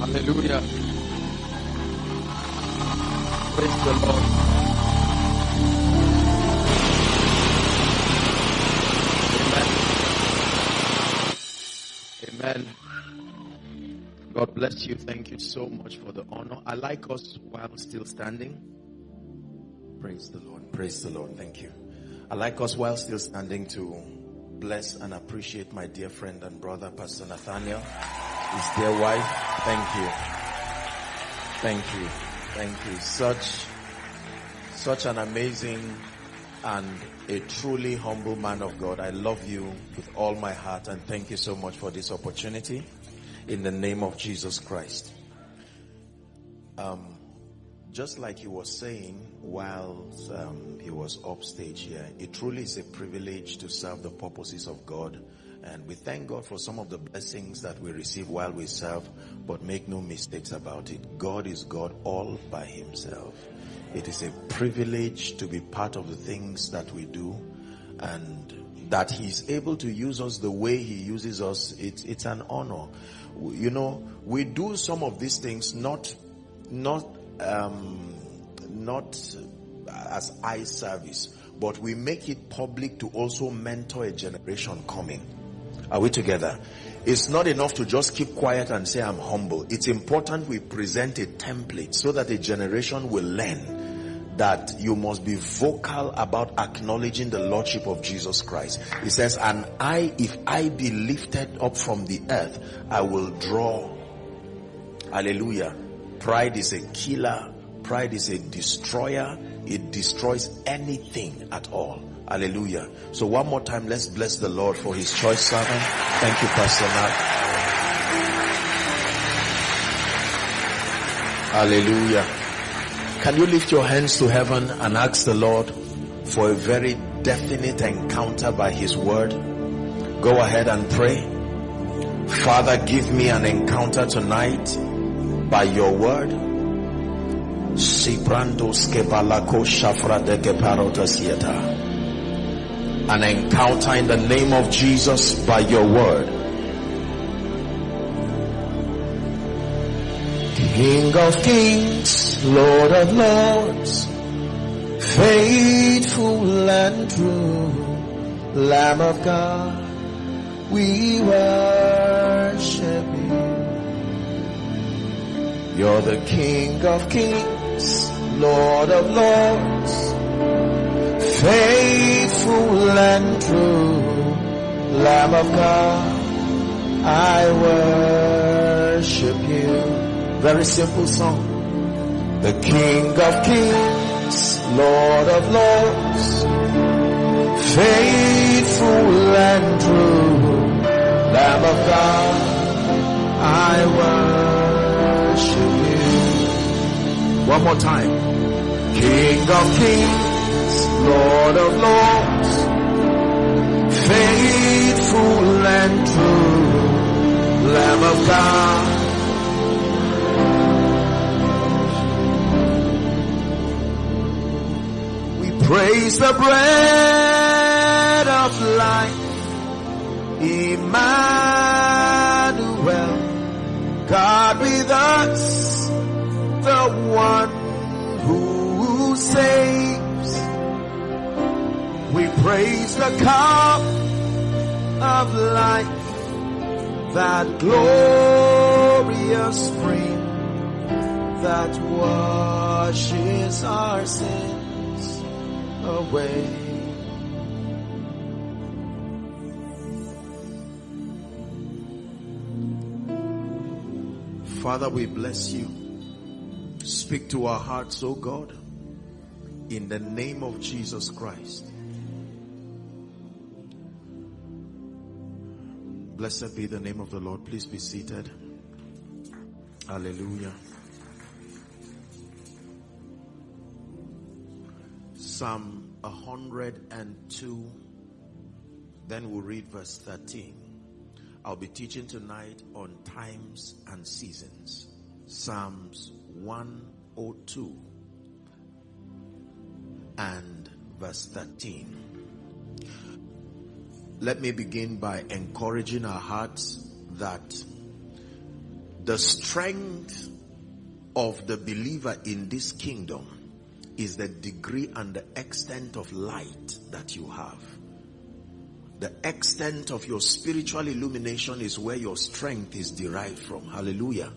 Hallelujah. Praise the Lord. Amen. Amen. God bless you. Thank you so much for the honor. I like us while still standing. Praise the Lord. Praise the Lord. Thank you. I like us while still standing to bless and appreciate my dear friend and brother, Pastor Nathaniel, his dear wife. Thank you. Thank you. Thank you. Such, such an amazing and a truly humble man of God. I love you with all my heart and thank you so much for this opportunity in the name of Jesus Christ. Um, just like he was saying while um, he was upstage here, it truly is a privilege to serve the purposes of God. And we thank God for some of the blessings that we receive while we serve, but make no mistakes about it. God is God all by himself. It is a privilege to be part of the things that we do and that he's able to use us the way he uses us. It's, it's an honor. You know, we do some of these things not, not, um, not as eye service, but we make it public to also mentor a generation coming. Are we together? It's not enough to just keep quiet and say I'm humble. It's important we present a template so that a generation will learn that you must be vocal about acknowledging the Lordship of Jesus Christ. He says, and I, if I be lifted up from the earth, I will draw. Hallelujah. Pride is a killer. Pride is a destroyer. It destroys anything at all. Hallelujah. So one more time, let's bless the Lord for his choice servant. Thank you, Pastor Matt. Hallelujah. Can you lift your hands to heaven and ask the Lord for a very definite encounter by his word? Go ahead and pray. Father, give me an encounter tonight by your word. An encounter in the name of Jesus by your word. King of kings, Lord of lords, faithful and true, Lamb of God, we worship you. You're the King of kings, Lord of lords, faithful and true, Lamb of God, I worship you. Very simple song. The King of Kings, Lord of Lords, faithful and true, Lamb of God, I worship One more time. King of Kings, Lord of Lords, faithful and true, Lamb of God, We Praise the bread of life, Emmanuel, God with us, the one who saves. We praise the cup of life, that glorious spring that washes our sins away. Father, we bless you. Speak to our hearts, O God, in the name of Jesus Christ. Blessed be the name of the Lord. Please be seated. Hallelujah. Psalm 102. Then we'll read verse 13. I'll be teaching tonight on times and seasons. Psalms 102 and verse 13. let me begin by encouraging our hearts that the strength of the believer in this kingdom is the degree and the extent of light that you have. The extent of your spiritual illumination is where your strength is derived from. Hallelujah.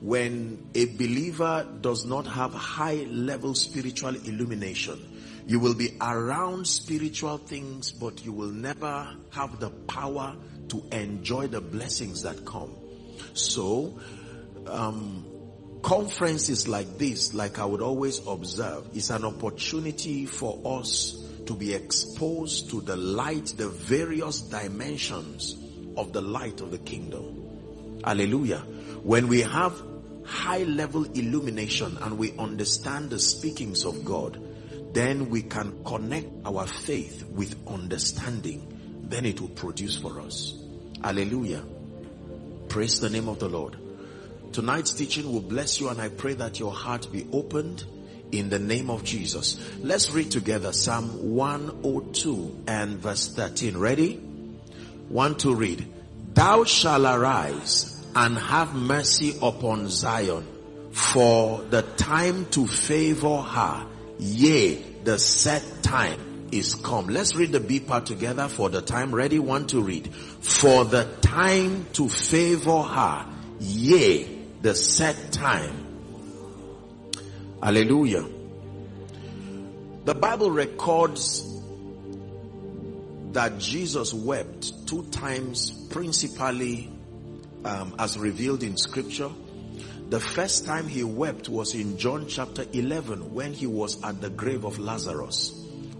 When a believer does not have high level spiritual illumination, you will be around spiritual things, but you will never have the power to enjoy the blessings that come. So, um, conferences like this, like I would always observe, is an opportunity for us to be exposed to the light, the various dimensions of the light of the kingdom. Hallelujah. When we have high level illumination and we understand the speakings of God, then we can connect our faith with understanding. Then it will produce for us. Hallelujah. Praise the name of the Lord. Tonight's teaching will bless you and I pray that your heart be opened in the name of Jesus. Let's read together Psalm 102 and verse 13. Ready? One to read. Thou shall arise and have mercy upon Zion for the time to favor her Yea, the set time is come. Let's read the B part together for the time. Ready? One to read. For the time to favor her. Yea, the set time. Hallelujah. The Bible records that Jesus wept two times principally um, as revealed in scripture the first time he wept was in John chapter 11 when he was at the grave of Lazarus.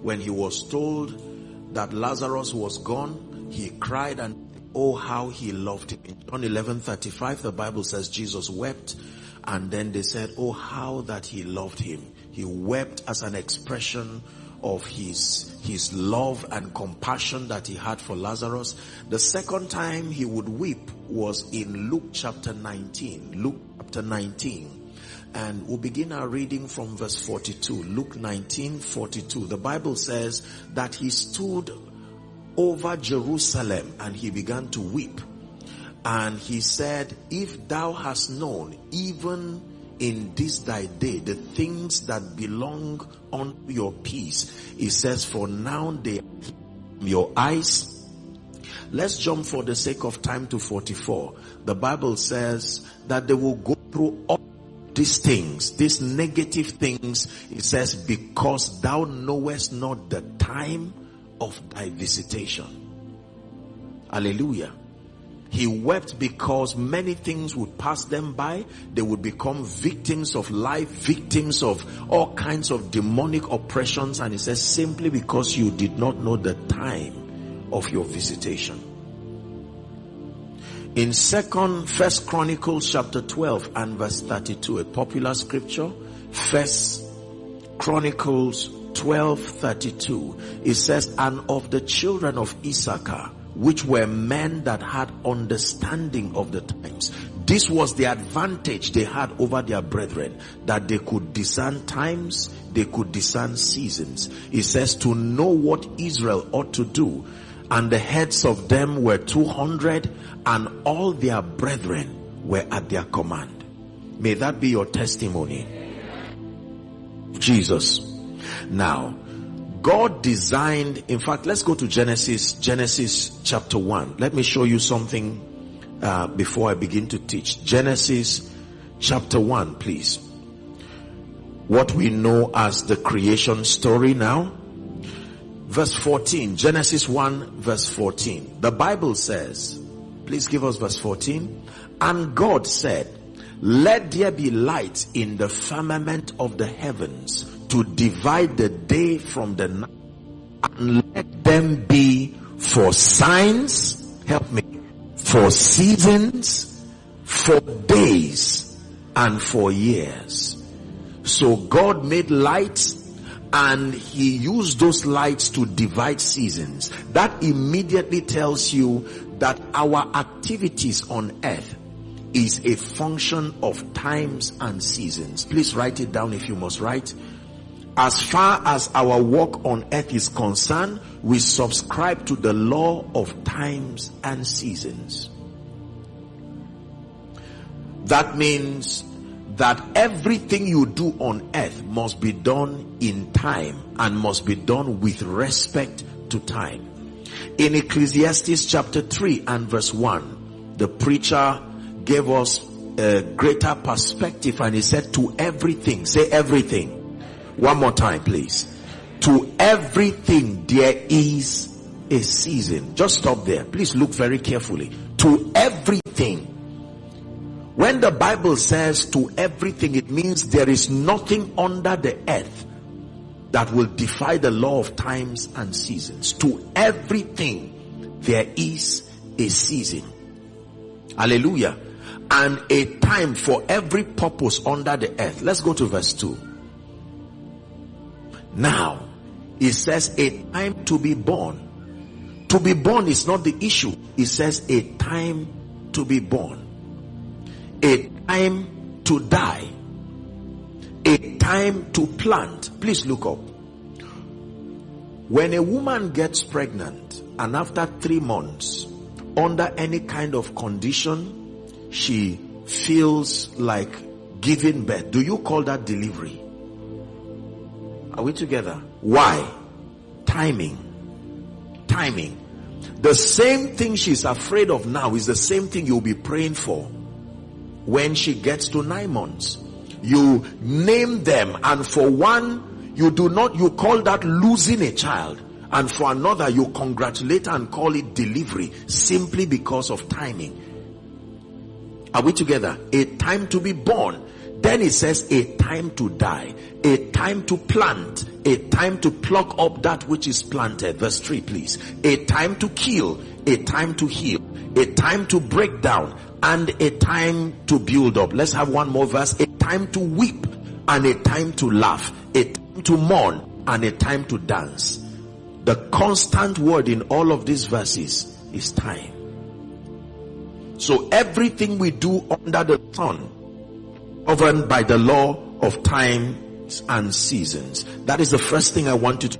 When he was told that Lazarus was gone, he cried and oh how he loved him. In John 11 35 the Bible says Jesus wept and then they said oh how that he loved him. He wept as an expression of his, his love and compassion that he had for Lazarus. The second time he would weep was in Luke chapter 19. Luke chapter 19. And we'll begin our reading from verse 42. Luke 19, 42. The Bible says that he stood over Jerusalem and he began to weep. And he said, if thou hast known, even in this thy day the things that belong unto your peace. It says, for now they your eyes. Let's jump for the sake of time to 44. The Bible says that they will go through all these things, these negative things. It says, because thou knowest not the time of thy visitation. Hallelujah. He wept because many things would pass them by. They would become victims of life, victims of all kinds of demonic oppressions. And he says, simply because you did not know the time of your visitation. In second, first Chronicles chapter 12 and verse 32, a popular scripture, first Chronicles 12, 32, it says, and of the children of Issachar, which were men that had understanding of the times. This was the advantage they had over their brethren, that they could discern times, they could discern seasons. It says to know what Israel ought to do. And the heads of them were 200 and all their brethren were at their command. May that be your testimony. Jesus. Now, God designed, in fact, let's go to Genesis, Genesis chapter 1. Let me show you something uh, before I begin to teach. Genesis chapter 1, please. What we know as the creation story now. Verse 14, Genesis 1 verse 14. The Bible says, please give us verse 14. And God said, let there be light in the firmament of the heavens to divide the day from the night and let them be for signs, help me, for seasons, for days, and for years. So God made lights and he used those lights to divide seasons. That immediately tells you that our activities on earth is a function of times and seasons. Please write it down if you must write as far as our work on earth is concerned, we subscribe to the law of times and seasons. That means that everything you do on earth must be done in time and must be done with respect to time. In Ecclesiastes chapter 3 and verse 1, the preacher gave us a greater perspective and he said to everything, say everything. One more time, please. To everything there is a season. Just stop there. Please look very carefully. To everything. When the Bible says to everything, it means there is nothing under the earth that will defy the law of times and seasons. To everything there is a season. Hallelujah. And a time for every purpose under the earth. Let's go to verse 2. Now, it says a time to be born. To be born is not the issue. It says a time to be born. A time to die. A time to plant. Please look up. When a woman gets pregnant and after three months, under any kind of condition, she feels like giving birth. Do you call that delivery? Are we together? Why? Timing. Timing. The same thing she's afraid of now is the same thing you'll be praying for when she gets to nine months. You name them and for one, you do not, you call that losing a child and for another you congratulate and call it delivery simply because of timing. Are we together? A time to be born then it says a time to die, a time to plant, a time to pluck up that which is planted. Verse 3 please. A time to kill, a time to heal, a time to break down, and a time to build up. Let's have one more verse. A time to weep and a time to laugh, a time to mourn and a time to dance. The constant word in all of these verses is time. So everything we do under the sun governed by the law of times and seasons. That is the first thing I want you to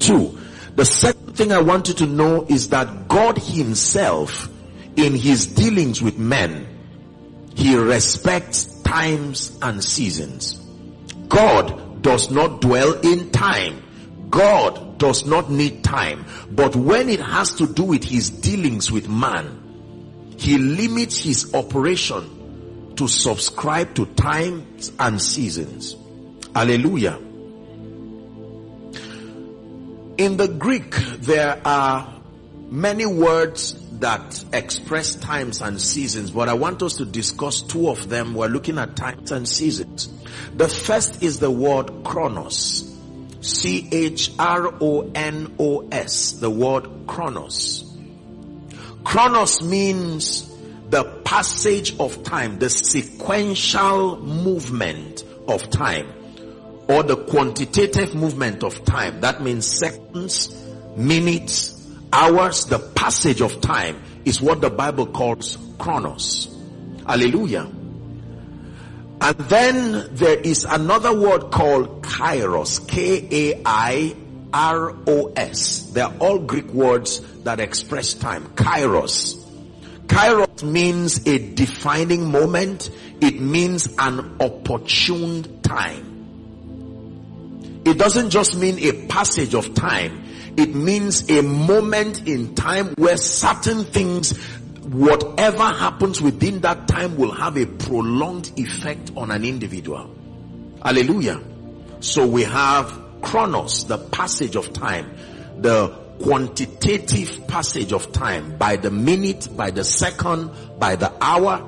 Two, the second thing I want you to know is that God himself in his dealings with men, he respects times and seasons. God does not dwell in time. God does not need time. But when it has to do with his dealings with man, he limits his operation to subscribe to times and seasons. Hallelujah. In the Greek, there are many words that express times and seasons, but I want us to discuss two of them. We're looking at times and seasons. The first is the word chronos. C-H-R-O-N-O-S. The word chronos. Chronos means the passage of time, the sequential movement of time, or the quantitative movement of time. That means seconds, minutes, hours, the passage of time is what the Bible calls chronos. Hallelujah. And then there is another word called kairos. K-A-I-R-O-S. They are all Greek words that express time. Kairos. Kairos means a defining moment. It means an opportune time. It doesn't just mean a passage of time. It means a moment in time where certain things, whatever happens within that time will have a prolonged effect on an individual. Hallelujah. So we have chronos, the passage of time, the quantitative passage of time by the minute, by the second, by the hour.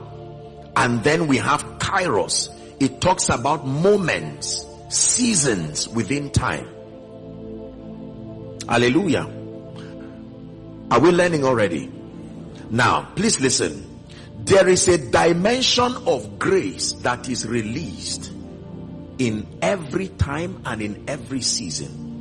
And then we have kairos. It talks about moments, seasons within time. Hallelujah. Are we learning already? Now, please listen. There is a dimension of grace that is released in every time and in every season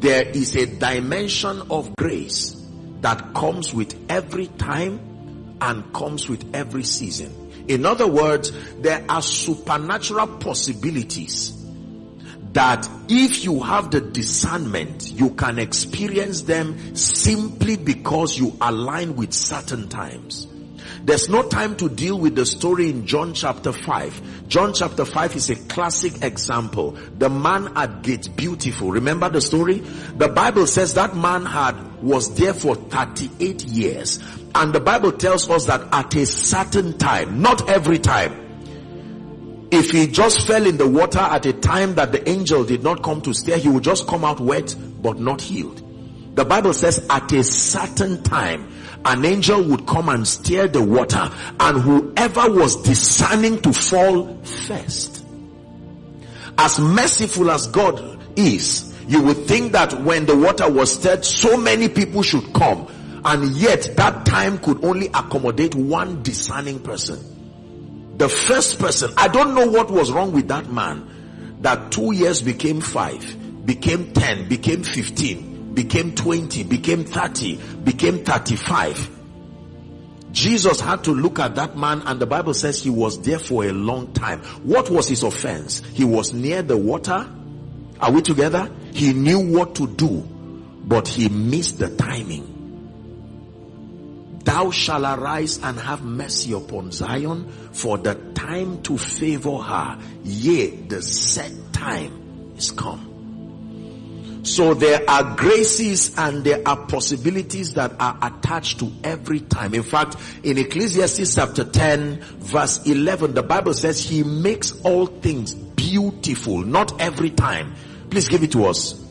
there is a dimension of grace that comes with every time and comes with every season. In other words, there are supernatural possibilities that if you have the discernment, you can experience them simply because you align with certain times. There's no time to deal with the story in John chapter 5. John chapter 5 is a classic example. The man at gate beautiful. Remember the story? The Bible says that man had was there for 38 years. And the Bible tells us that at a certain time, not every time, if he just fell in the water at a time that the angel did not come to stare, he would just come out wet but not healed. The Bible says at a certain time, an angel would come and stir the water and whoever was discerning to fall first. As merciful as God is, you would think that when the water was stirred, so many people should come and yet that time could only accommodate one discerning person the first person, I don't know what was wrong with that man that two years became five, became 10, became 15, became 20, became 30, became 35. Jesus had to look at that man and the Bible says he was there for a long time. What was his offense? He was near the water. Are we together? He knew what to do, but he missed the timing. Thou shalt arise and have mercy upon Zion for the time to favor her. Yea, the set time is come. So there are graces and there are possibilities that are attached to every time. In fact, in Ecclesiastes chapter 10 verse 11, the Bible says he makes all things beautiful, not every time. Please give it to us.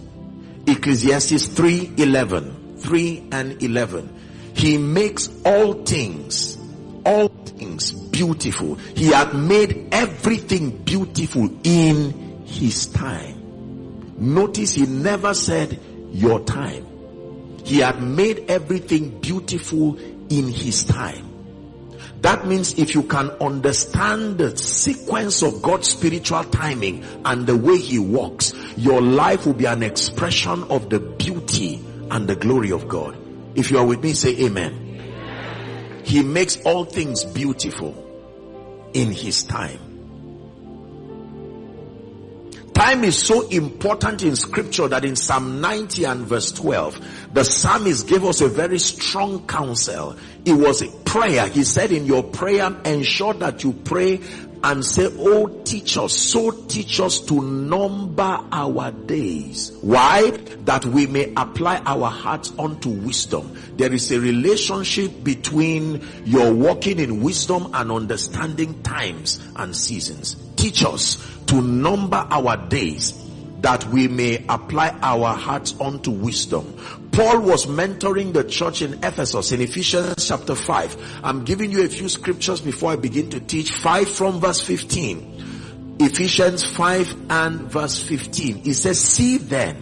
Ecclesiastes 3 11. 3 and 11. He makes all things, all things beautiful. He had made everything beautiful in his time. Notice he never said your time. He had made everything beautiful in his time. That means if you can understand the sequence of God's spiritual timing and the way he walks, your life will be an expression of the beauty and the glory of God. If you are with me, say amen. He makes all things beautiful in his time. Time is so important in scripture that in Psalm 90 and verse 12, the psalmist gave us a very strong counsel. It was a prayer. He said in your prayer, ensure that you pray and say, Oh, teach us, so teach us to number our days. Why? That we may apply our hearts unto wisdom. There is a relationship between your walking in wisdom and understanding times and seasons. Teach us to number our days that we may apply our hearts unto wisdom. Paul was mentoring the church in Ephesus in Ephesians chapter 5. I'm giving you a few scriptures before I begin to teach. 5 from verse 15. Ephesians 5 and verse 15. It says, See then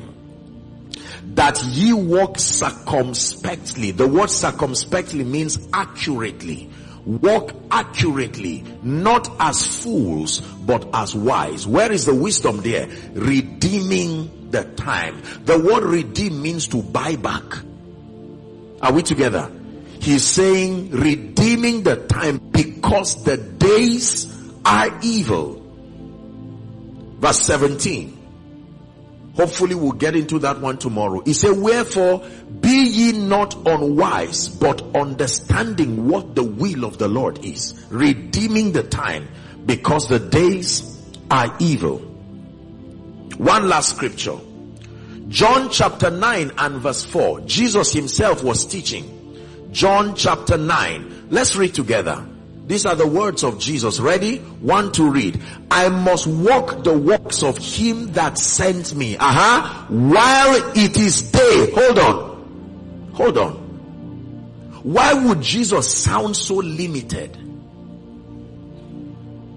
that ye walk circumspectly. The word circumspectly means accurately. Walk accurately, not as fools, but as wise. Where is the wisdom there? Redeeming the time. The word redeem means to buy back. Are we together? He's saying redeeming the time because the days are evil. Verse 17. Hopefully we'll get into that one tomorrow. He said, wherefore be ye not unwise, but understanding what the will of the Lord is, redeeming the time because the days are evil. One last scripture. John chapter 9 and verse 4. Jesus himself was teaching. John chapter 9. Let's read together. These are the words of Jesus. Ready? One to read. I must walk the works of him that sent me. Uh-huh. While it is day. Hold on. Hold on. Why would Jesus sound so limited?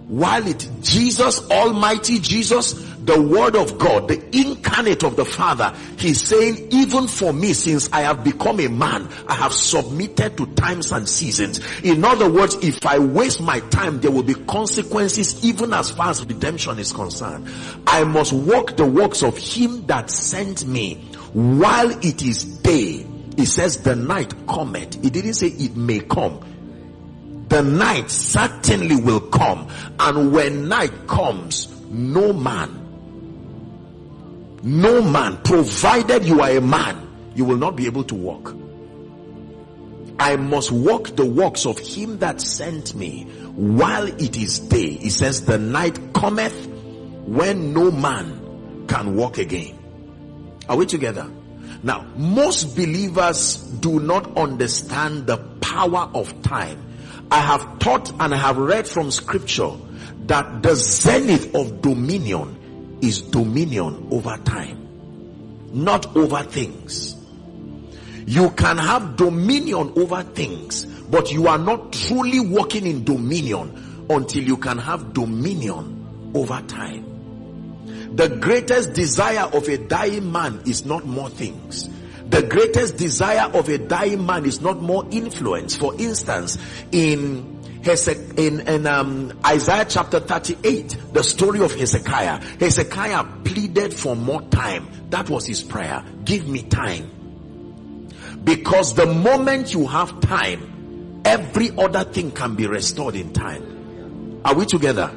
While it, Jesus, Almighty Jesus, the word of God, the incarnate of the Father, he's saying, even for me, since I have become a man, I have submitted to times and seasons. In other words, if I waste my time, there will be consequences even as far as redemption is concerned. I must walk the works of him that sent me while it is day. He says the night cometh. He didn't say it may come the night certainly will come and when night comes no man no man, provided you are a man, you will not be able to walk. I must walk the works of him that sent me while it is day. He says, the night cometh when no man can walk again. Are we together? Now, most believers do not understand the power of time. I have taught and I have read from scripture that the zenith of dominion is dominion over time, not over things. You can have dominion over things, but you are not truly walking in dominion until you can have dominion over time. The greatest desire of a dying man is not more things. The greatest desire of a dying man is not more influence. For instance, in in, in um, Isaiah chapter 38, the story of Hezekiah. Hezekiah pleaded for more time. That was his prayer. Give me time. Because the moment you have time, every other thing can be restored in time. Are we together?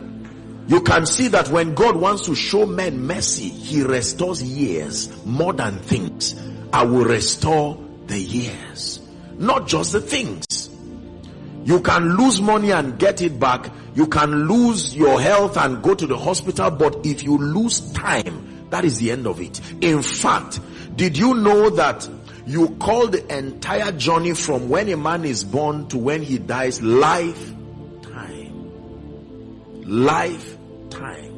You can see that when God wants to show men mercy, he restores years more than things. I will restore the years, not just the things. You can lose money and get it back. You can lose your health and go to the hospital. But if you lose time, that is the end of it. In fact, did you know that you call the entire journey from when a man is born to when he dies life time life time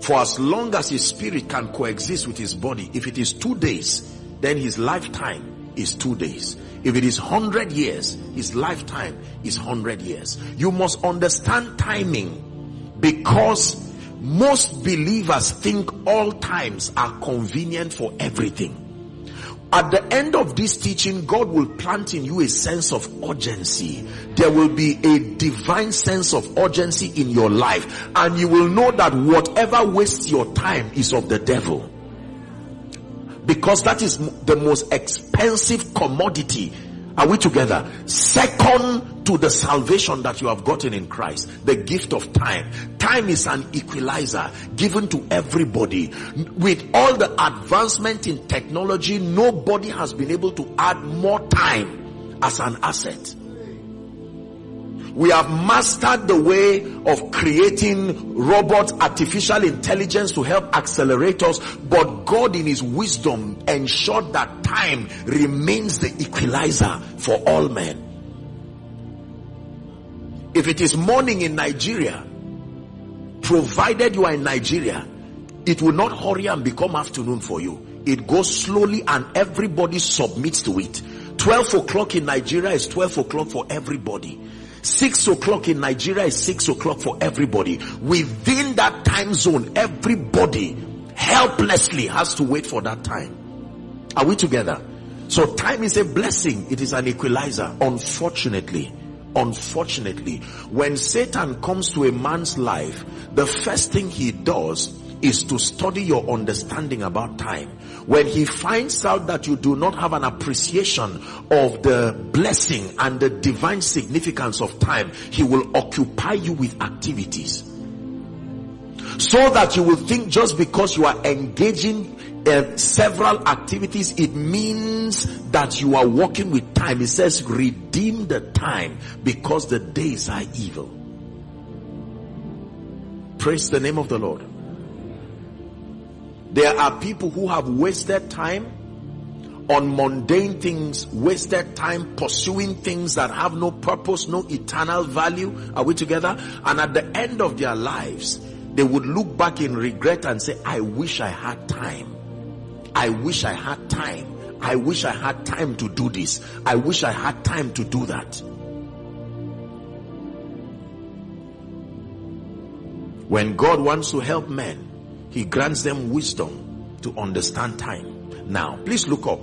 for as long as his spirit can coexist with his body if it is two days then his lifetime is two days if it is 100 years his lifetime is 100 years you must understand timing because most believers think all times are convenient for everything. At the end of this teaching, God will plant in you a sense of urgency. There will be a divine sense of urgency in your life and you will know that whatever wastes your time is of the devil. Because that is the most expensive commodity are we together? Second to the salvation that you have gotten in Christ, the gift of time. Time is an equalizer given to everybody. With all the advancement in technology, nobody has been able to add more time as an asset. We have mastered the way of creating robots, artificial intelligence to help accelerate us. But God in his wisdom ensured that time remains the equalizer for all men. If it is morning in Nigeria, provided you are in Nigeria, it will not hurry and become afternoon for you. It goes slowly and everybody submits to it. 12 o'clock in Nigeria is 12 o'clock for everybody. Six o'clock in Nigeria is six o'clock for everybody. Within that time zone, everybody helplessly has to wait for that time. Are we together? So time is a blessing. It is an equalizer. Unfortunately, unfortunately, when Satan comes to a man's life, the first thing he does is to study your understanding about time. When he finds out that you do not have an appreciation of the blessing and the divine significance of time, he will occupy you with activities. So that you will think just because you are engaging in several activities, it means that you are working with time. It says redeem the time because the days are evil. Praise the name of the Lord. There are people who have wasted time on mundane things, wasted time pursuing things that have no purpose, no eternal value. Are we together? And at the end of their lives, they would look back in regret and say, I wish I had time. I wish I had time. I wish I had time to do this. I wish I had time to do that. When God wants to help men, he grants them wisdom to understand time. Now, please look up.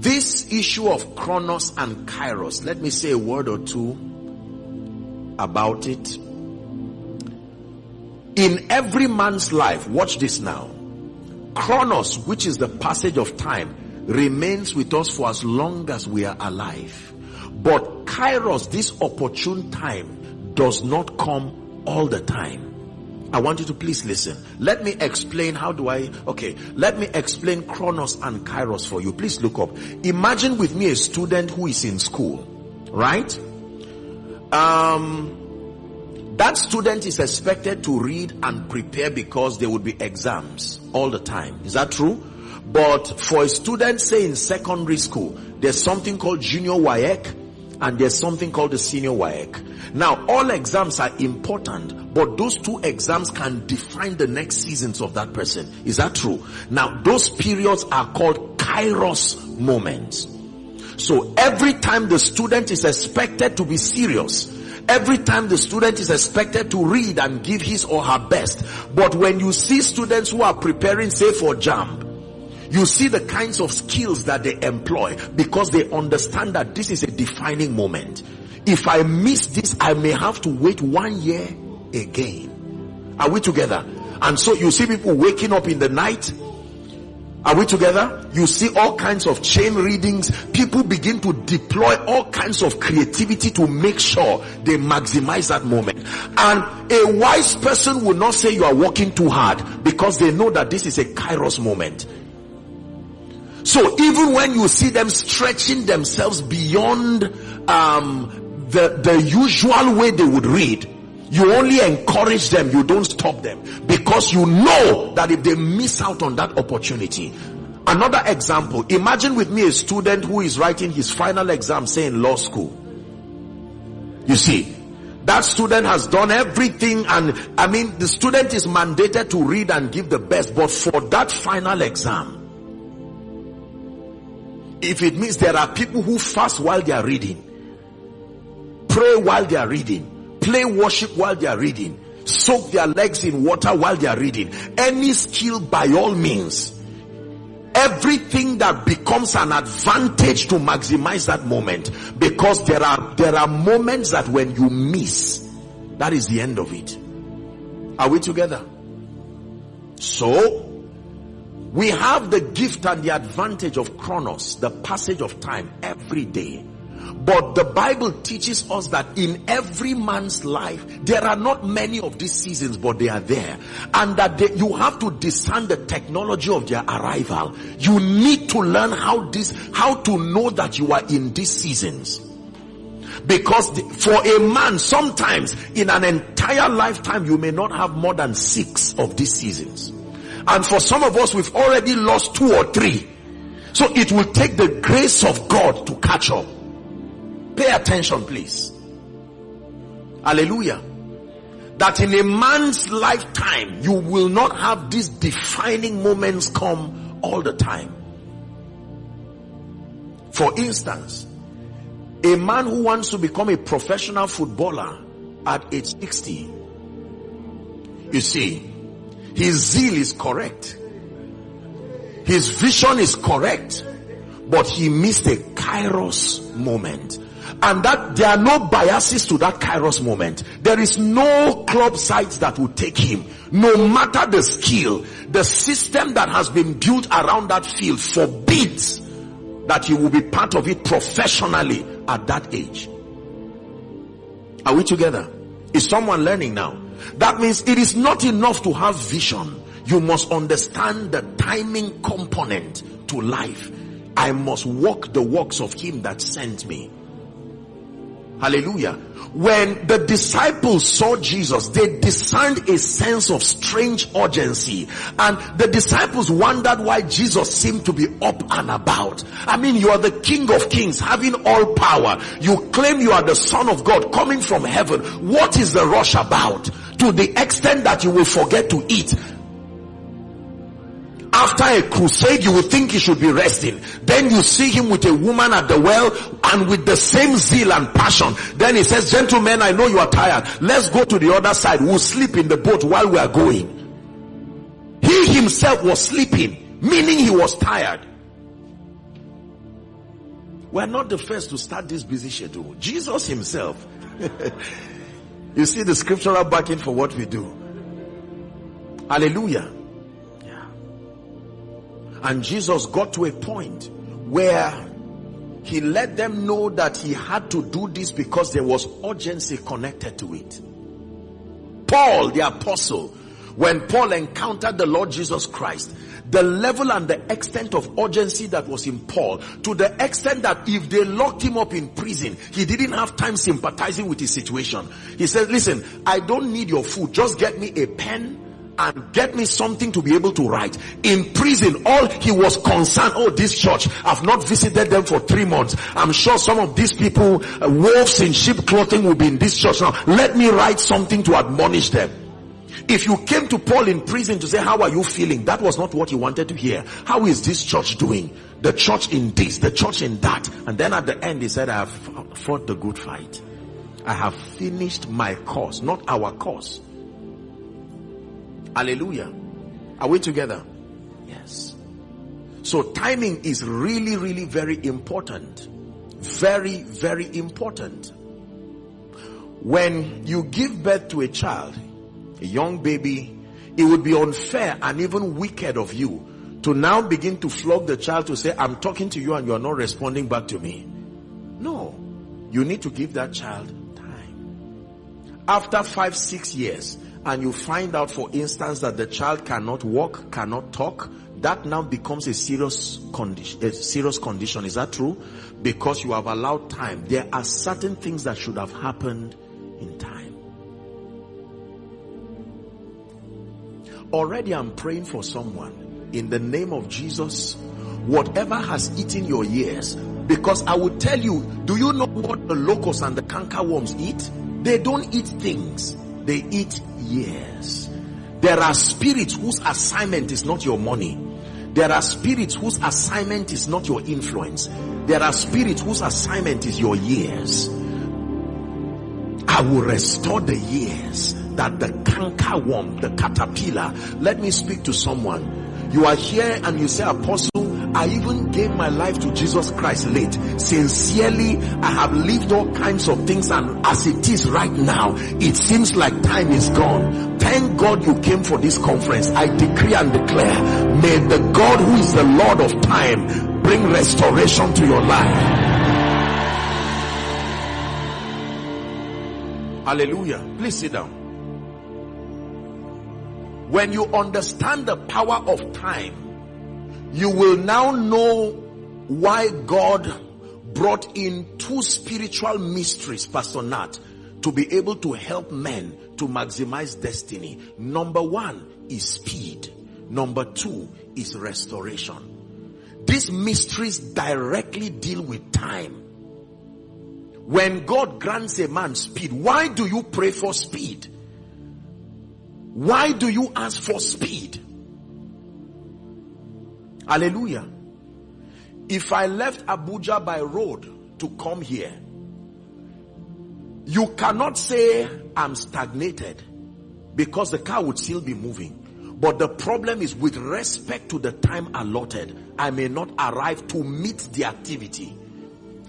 This issue of Chronos and Kairos, let me say a word or two about it. In every man's life, watch this now. Chronos, which is the passage of time, remains with us for as long as we are alive. But Kairos, this opportune time, does not come all the time. I want you to please listen. Let me explain how do I, okay, let me explain Chronos and Kairos for you. Please look up. Imagine with me a student who is in school, right? Um, that student is expected to read and prepare because there would be exams all the time. Is that true? But for a student, say in secondary school, there's something called junior WAEC and there's something called the senior WAEC. Now, all exams are important, but those two exams can define the next seasons of that person. Is that true? Now, those periods are called kairos moments. So every time the student is expected to be serious, every time the student is expected to read and give his or her best. But when you see students who are preparing, say for JAMB, you see the kinds of skills that they employ because they understand that this is a defining moment. If I miss this, I may have to wait one year again. Are we together? And so you see people waking up in the night. Are we together? You see all kinds of chain readings. People begin to deploy all kinds of creativity to make sure they maximize that moment. And a wise person will not say you are working too hard because they know that this is a kairos moment. So even when you see them stretching themselves beyond um, the, the usual way they would read, you only encourage them, you don't stop them. Because you know that if they miss out on that opportunity. Another example, imagine with me a student who is writing his final exam, say in law school. You see, that student has done everything and I mean the student is mandated to read and give the best, but for that final exam, if it means there are people who fast while they are reading, pray while they are reading, play worship while they are reading, soak their legs in water while they are reading, any skill by all means, everything that becomes an advantage to maximize that moment because there are there are moments that when you miss that is the end of it. Are we together? So we have the gift and the advantage of chronos, the passage of time every day. But the Bible teaches us that in every man's life, there are not many of these seasons, but they are there. And that they, you have to discern the technology of their arrival. You need to learn how this, how to know that you are in these seasons. Because the, for a man, sometimes in an entire lifetime, you may not have more than six of these seasons. And for some of us, we've already lost two or three. So it will take the grace of God to catch up. Pay attention, please. Hallelujah. That in a man's lifetime, you will not have these defining moments come all the time. For instance, a man who wants to become a professional footballer at age 60, you see, his zeal is correct. His vision is correct. But he missed a kairos moment. And that there are no biases to that kairos moment. There is no club sites that will take him. No matter the skill, the system that has been built around that field forbids that he will be part of it professionally at that age. Are we together? Is someone learning now? That means it is not enough to have vision. You must understand the timing component to life. I must walk the works of him that sent me. Hallelujah. When the disciples saw Jesus, they discerned a sense of strange urgency. And the disciples wondered why Jesus seemed to be up and about. I mean, you are the King of Kings, having all power. You claim you are the Son of God coming from heaven. What is the rush about? To the extent that you will forget to eat. After a crusade you would think he should be resting. Then you see him with a woman at the well and with the same zeal and passion. Then he says gentlemen i know you are tired. Let's go to the other side. We'll sleep in the boat while we are going. He himself was sleeping meaning he was tired. We're not the first to start this busy schedule. Jesus himself you see the scriptural backing for what we do. Hallelujah. And Jesus got to a point where he let them know that he had to do this because there was urgency connected to it. Paul the apostle, when Paul encountered the Lord Jesus Christ, the level and the extent of urgency that was in Paul to the extent that if they locked him up in prison, he didn't have time sympathizing with his situation. He said, listen, I don't need your food. Just get me a pen and get me something to be able to write. In prison, all he was concerned, oh, this church, I've not visited them for three months. I'm sure some of these people, uh, wolves in sheep clothing will be in this church now. Let me write something to admonish them. If you came to Paul in prison to say, how are you feeling? That was not what he wanted to hear. How is this church doing? The church in this, the church in that. And then at the end he said, I have fought the good fight. I have finished my course, not our course. Hallelujah. Are we together? Yes. So timing is really, really very important. Very, very important. When you give birth to a child, a young baby, it would be unfair and even wicked of you to now begin to flog the child to say, I'm talking to you and you are not responding back to me. No. You need to give that child time. After five, six years, and you find out, for instance, that the child cannot walk, cannot talk, that now becomes a serious condition, a serious condition. Is that true? Because you have allowed time. There are certain things that should have happened Already I'm praying for someone in the name of Jesus. Whatever has eaten your years, because I will tell you, do you know what the locusts and the cankerworms eat? They don't eat things, they eat years. There are spirits whose assignment is not your money. There are spirits whose assignment is not your influence. There are spirits whose assignment is your years. I will restore the years that the canker worm, the caterpillar, let me speak to someone. You are here and you say, Apostle, I even gave my life to Jesus Christ late. Sincerely, I have lived all kinds of things and as it is right now, it seems like time is gone. Thank God you came for this conference. I decree and declare, may the God who is the Lord of time bring restoration to your life. Hallelujah. Please sit down. When you understand the power of time, you will now know why God brought in two spiritual mysteries, Pastor Nat, to be able to help men to maximize destiny. Number one is speed. Number two is restoration. These mysteries directly deal with time. When God grants a man speed, why do you pray for speed? Why do you ask for speed? Hallelujah. If I left Abuja by road to come here, you cannot say I'm stagnated because the car would still be moving. But the problem is with respect to the time allotted, I may not arrive to meet the activity.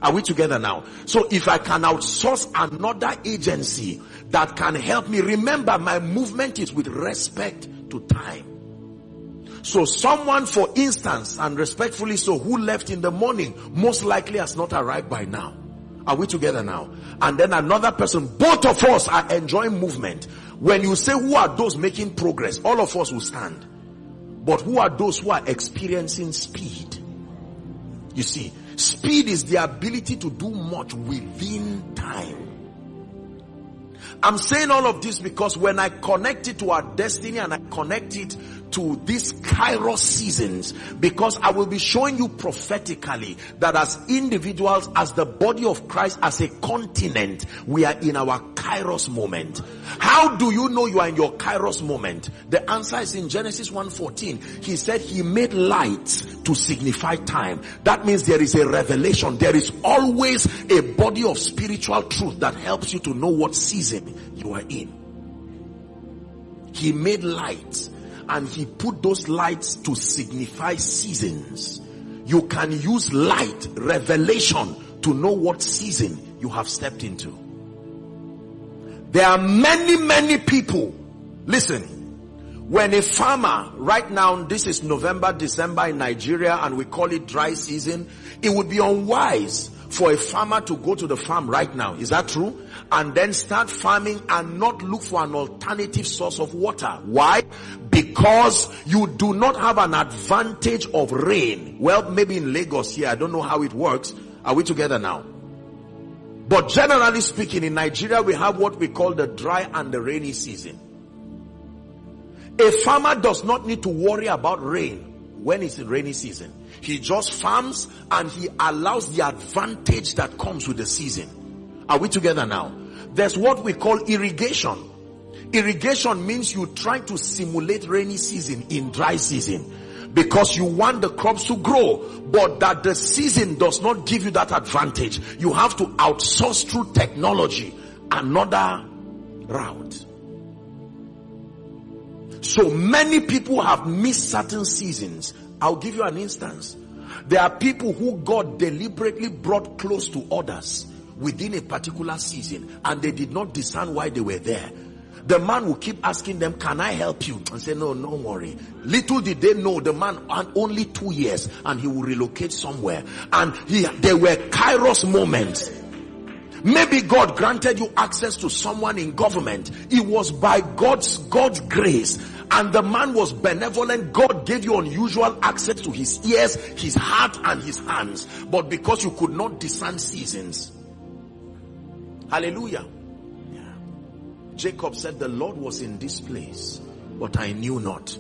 Are we together now? So if I can outsource another agency that can help me, remember my movement is with respect to time. So someone, for instance, and respectfully so, who left in the morning, most likely has not arrived by now. Are we together now? And then another person, both of us are enjoying movement. When you say who are those making progress, all of us will stand. But who are those who are experiencing speed? You see, Speed is the ability to do much within time. I'm saying all of this because when I connect it to our destiny and I connect it to these kairos seasons because I will be showing you prophetically that as individuals, as the body of Christ, as a continent, we are in our kairos moment. How do you know you are in your kairos moment? The answer is in Genesis 1.14. He said he made light to signify time. That means there is a revelation. There is always a body of spiritual truth that helps you to know what season you are in. He made light and he put those lights to signify seasons. You can use light, revelation to know what season you have stepped into. There are many, many people. Listen, when a farmer, right now, this is November, December in Nigeria and we call it dry season, it would be unwise for a farmer to go to the farm right now. Is that true? And then start farming and not look for an alternative source of water. Why? Because you do not have an advantage of rain. Well, maybe in Lagos here, I don't know how it works. Are we together now? But generally speaking, in Nigeria, we have what we call the dry and the rainy season. A farmer does not need to worry about rain when it's in rainy season. He just farms and he allows the advantage that comes with the season. Are we together now? There's what we call irrigation. Irrigation means you try to simulate rainy season in dry season because you want the crops to grow, but that the season does not give you that advantage. You have to outsource through technology another route. So many people have missed certain seasons. I'll give you an instance. There are people who God deliberately brought close to others within a particular season and they did not discern why they were there. The man will keep asking them, can I help you? And say, no, no worry. Little did they know the man had only two years and he will relocate somewhere. And he, there were kairos moments. Maybe God granted you access to someone in government. It was by God's, God's grace and the man was benevolent. God gave you unusual access to his ears, his heart, and his hands. But because you could not discern seasons. Hallelujah. Yeah. Jacob said, The Lord was in this place, but I knew not.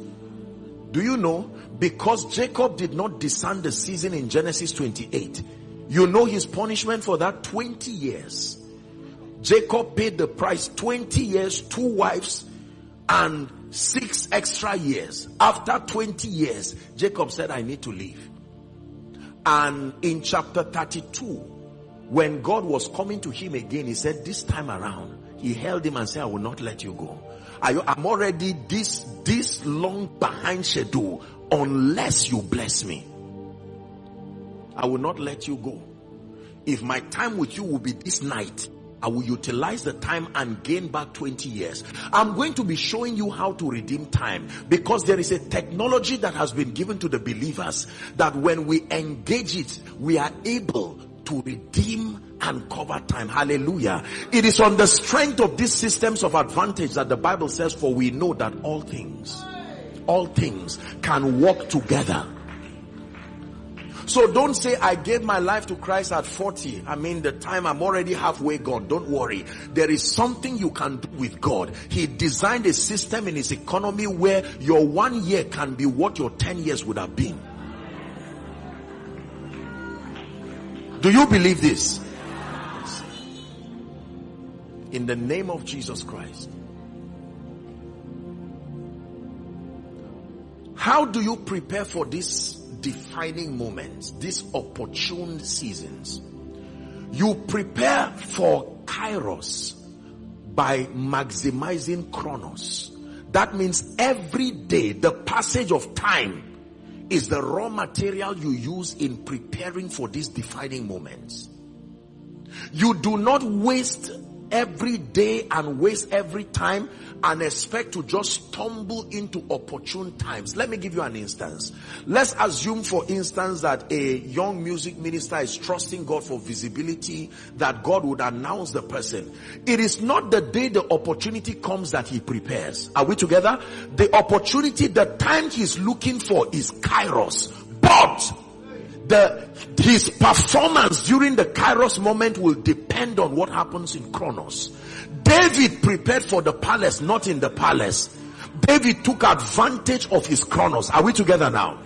Do you know? Because Jacob did not discern the season in Genesis 28, you know his punishment for that 20 years. Jacob paid the price 20 years, two wives, and six extra years. After 20 years, Jacob said, I need to leave. And in chapter 32, when God was coming to him again, he said, this time around, he held him and said, I will not let you go. I'm already this, this long behind schedule unless you bless me. I will not let you go. If my time with you will be this night, I will utilize the time and gain back 20 years. I'm going to be showing you how to redeem time because there is a technology that has been given to the believers that when we engage it, we are able to redeem and cover time. Hallelujah. It is on the strength of these systems of advantage that the Bible says, for we know that all things, all things can work together so don't say I gave my life to Christ at 40. I mean the time I'm already halfway gone. Don't worry. There is something you can do with God. He designed a system in his economy where your one year can be what your 10 years would have been. Do you believe this? In the name of Jesus Christ. How do you prepare for this defining moments, these opportune seasons. You prepare for kairos by maximizing chronos. That means every day, the passage of time is the raw material you use in preparing for these defining moments. You do not waste every day and waste every time and expect to just stumble into opportune times. Let me give you an instance. Let's assume, for instance, that a young music minister is trusting God for visibility, that God would announce the person. It is not the day the opportunity comes that he prepares. Are we together? The opportunity, the time he's looking for is kairos. But the his performance during the kairos moment will depend on what happens in chronos david prepared for the palace not in the palace. David took advantage of his chronos are we together now?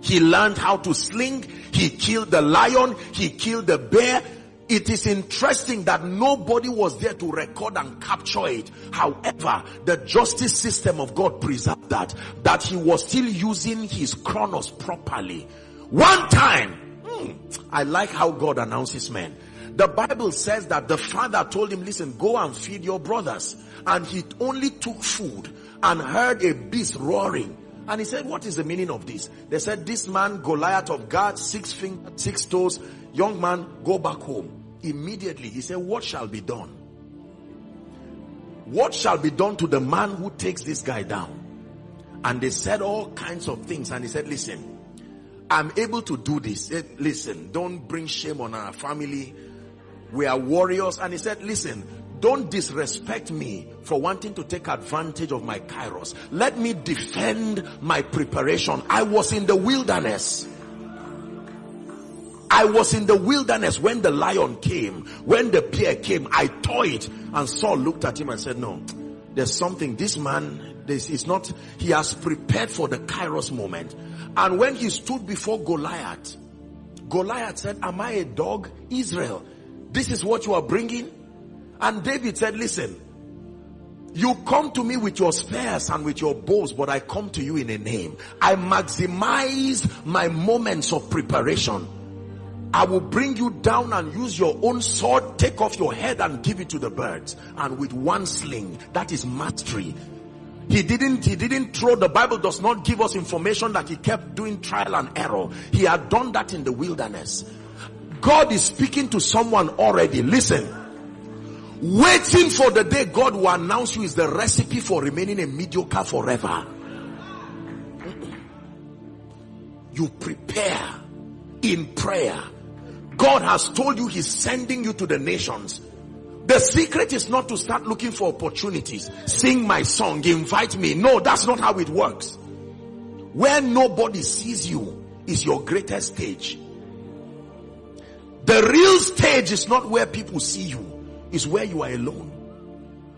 He learned how to sling. He killed the lion. He killed the bear. It is interesting that nobody was there to record and capture it. However, the justice system of God preserved that, that he was still using his chronos properly one time, hmm, I like how God announces men. The Bible says that the father told him, listen, go and feed your brothers. And he only took food and heard a beast roaring. And he said, what is the meaning of this? They said, this man, Goliath of Gath, six fingers, six toes, young man, go back home. Immediately, he said, what shall be done? What shall be done to the man who takes this guy down? And they said all kinds of things. And he said, listen, I'm able to do this. Said, listen, don't bring shame on our family. We are warriors. And he said, listen, don't disrespect me for wanting to take advantage of my kairos. Let me defend my preparation. I was in the wilderness. I was in the wilderness when the lion came, when the bear came, I tore it and Saul looked at him and said, no, there's something, this man, this is not, he has prepared for the kairos moment. And when he stood before Goliath, Goliath said, am I a dog? Israel, this is what you are bringing? And David said, listen, you come to me with your spears and with your bows, but I come to you in a name. I maximize my moments of preparation. I will bring you down and use your own sword, take off your head and give it to the birds. And with one sling, that is mastery. He didn't, he didn't throw, the Bible does not give us information that he kept doing trial and error. He had done that in the wilderness. God is speaking to someone already. Listen. Waiting for the day God will announce you is the recipe for remaining a mediocre forever. You prepare in prayer. God has told you he's sending you to the nations. The secret is not to start looking for opportunities. Sing my song, invite me. No, that's not how it works. Where nobody sees you is your greatest stage. The real stage is not where people see you, is where you are alone.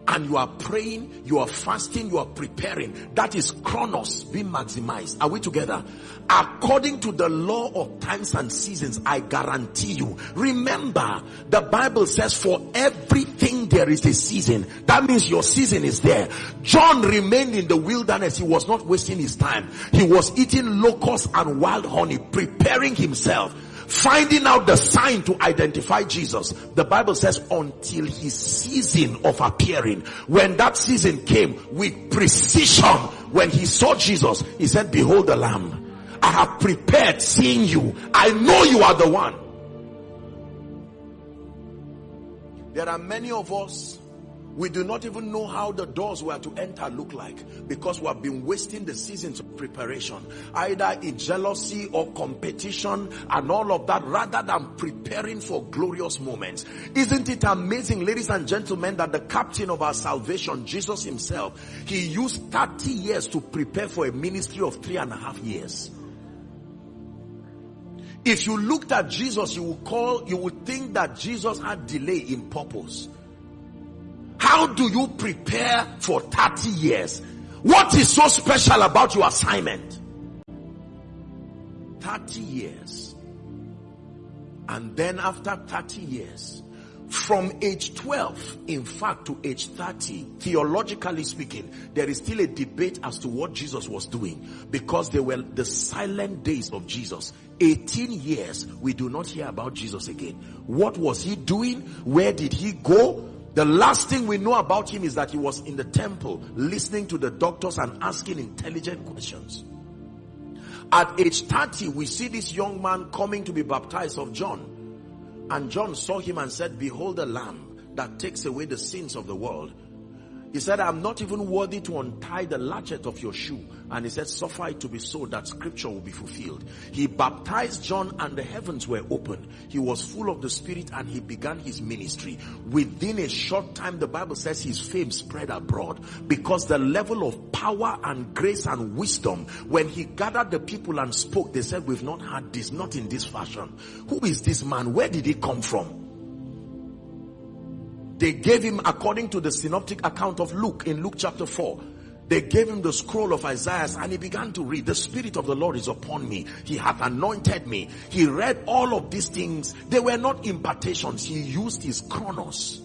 And you are praying, you are fasting, you are preparing. That is chronos being maximized. Are we together? According to the law of times and seasons, I guarantee you. Remember, the Bible says for everything there is a season. That means your season is there. John remained in the wilderness. He was not wasting his time. He was eating locusts and wild honey, preparing himself finding out the sign to identify Jesus. The Bible says until his season of appearing. When that season came with precision, when he saw Jesus, he said, behold the lamb. I have prepared seeing you. I know you are the one. There are many of us we do not even know how the doors were to enter look like because we have been wasting the seasons of preparation, either in jealousy or competition and all of that rather than preparing for glorious moments. Isn't it amazing, ladies and gentlemen, that the captain of our salvation, Jesus himself, he used 30 years to prepare for a ministry of three and a half years. If you looked at Jesus, you would call, you would think that Jesus had delay in purpose. How do you prepare for 30 years? What is so special about your assignment? 30 years. And then after 30 years, from age 12, in fact, to age 30, theologically speaking, there is still a debate as to what Jesus was doing because they were the silent days of Jesus. 18 years, we do not hear about Jesus again. What was he doing? Where did he go? The last thing we know about him is that he was in the temple listening to the doctors and asking intelligent questions. At age 30, we see this young man coming to be baptized of John. And John saw him and said, behold the lamb that takes away the sins of the world. He said, I'm not even worthy to untie the latchet of your shoe. And he said, suffer it to be so that scripture will be fulfilled. He baptized John and the heavens were open. He was full of the spirit and he began his ministry. Within a short time, the Bible says his fame spread abroad because the level of power and grace and wisdom, when he gathered the people and spoke, they said, we've not had this, not in this fashion. Who is this man? Where did he come from? They gave him, according to the synoptic account of Luke, in Luke chapter 4, they gave him the scroll of Isaiah and he began to read, the spirit of the Lord is upon me. He hath anointed me. He read all of these things. They were not impartations. He used his chronos.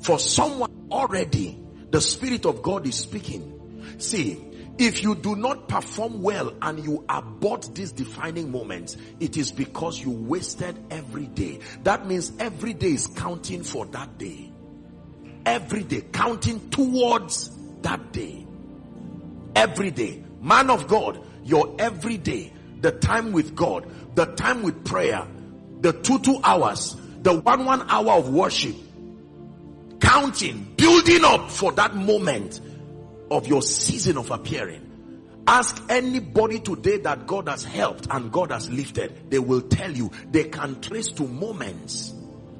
For someone already, the spirit of God is speaking. See, if you do not perform well and you abort these defining moments, it is because you wasted every day. That means every day is counting for that day. Every day, counting towards that day. Every day. Man of God, your every day, the time with God, the time with prayer, the two, two hours, the one, one hour of worship, counting, building up for that moment of your season of appearing. ask anybody today that God has helped and God has lifted, they will tell you. They can trace to moments,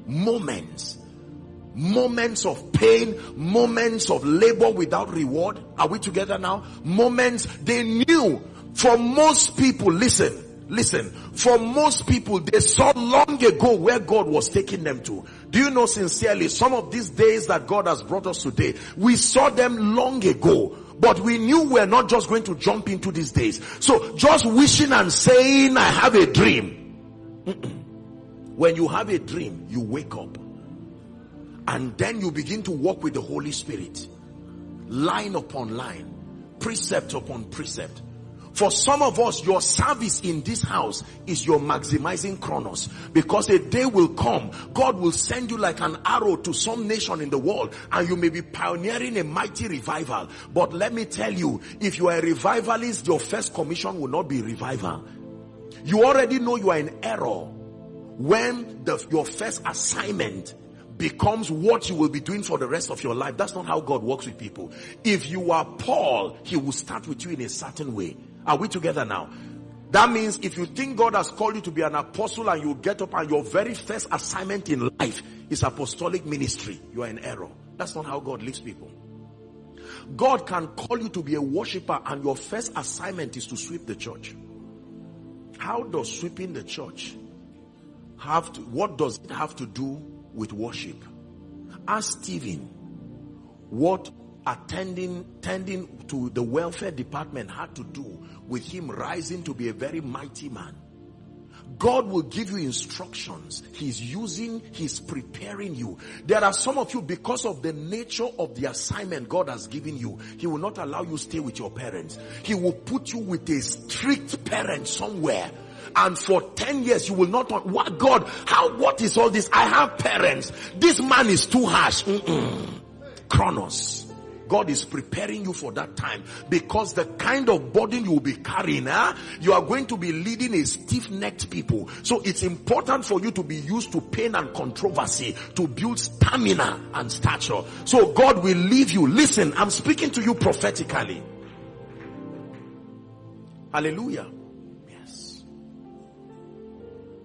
moments, moments of pain, moments of labor without reward. Are we together now? Moments. They knew. For most people, listen, Listen, for most people, they saw long ago where God was taking them to. Do you know sincerely, some of these days that God has brought us today, we saw them long ago. But we knew we're not just going to jump into these days. So just wishing and saying, I have a dream. When you have a dream, you wake up. And then you begin to walk with the Holy Spirit. Line upon line. Precept upon precept for some of us, your service in this house is your maximizing chronos because a day will come, God will send you like an arrow to some nation in the world and you may be pioneering a mighty revival. But let me tell you, if you are a revivalist, your first commission will not be revival. You already know you are in error when the, your first assignment becomes what you will be doing for the rest of your life. That's not how God works with people. If you are Paul, he will start with you in a certain way. Are we together now? That means if you think God has called you to be an apostle and you get up and your very first assignment in life is apostolic ministry, you are in error. That's not how God leads people. God can call you to be a worshiper and your first assignment is to sweep the church. How does sweeping the church have to, what does it have to do with worship? Ask Stephen what attending tending to the welfare department had to do with him rising to be a very mighty man God will give you instructions. He's using, He's preparing you. There are some of you, because of the nature of the assignment God has given you, He will not allow you stay with your parents. He will put you with a strict parent somewhere. And for 10 years you will not, what God, how, what is all this? I have parents. This man is too harsh. Mm-mm. God is preparing you for that time because the kind of burden you will be carrying, huh? you are going to be leading a stiff-necked people. So it's important for you to be used to pain and controversy to build stamina and stature. So God will leave you. Listen, I'm speaking to you prophetically. Hallelujah. Yes.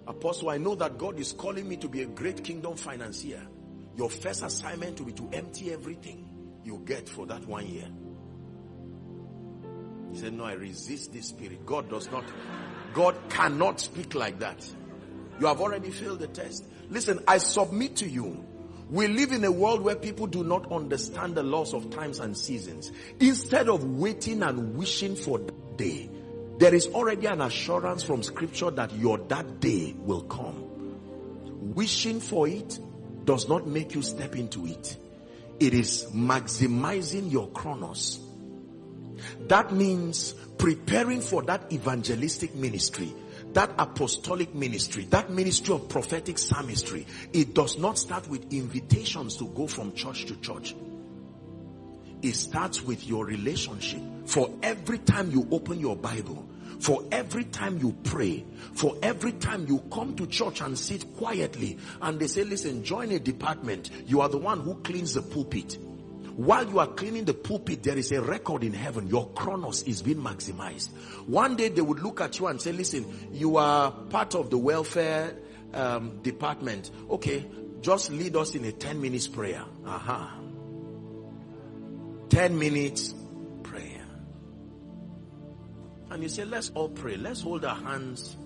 Apostle, I know that God is calling me to be a great kingdom financier. Your first assignment will be to empty everything you get for that one year. He said, no, I resist this spirit. God does not, God cannot speak like that. You have already failed the test. Listen, I submit to you. We live in a world where people do not understand the laws of times and seasons. Instead of waiting and wishing for that day, there is already an assurance from scripture that your that day will come. Wishing for it does not make you step into it. It is maximizing your chronos. That means preparing for that evangelistic ministry, that apostolic ministry, that ministry of prophetic psalmistry. It does not start with invitations to go from church to church. It starts with your relationship. For every time you open your Bible, for every time you pray, for every time you come to church and sit quietly and they say, listen, join a department. You are the one who cleans the pulpit. While you are cleaning the pulpit, there is a record in heaven. Your chronos is being maximized. One day they would look at you and say, listen, you are part of the welfare um, department. Okay, just lead us in a 10 minutes prayer. Aha. Uh -huh. 10 minutes and you say, let's all pray. Let's hold our hands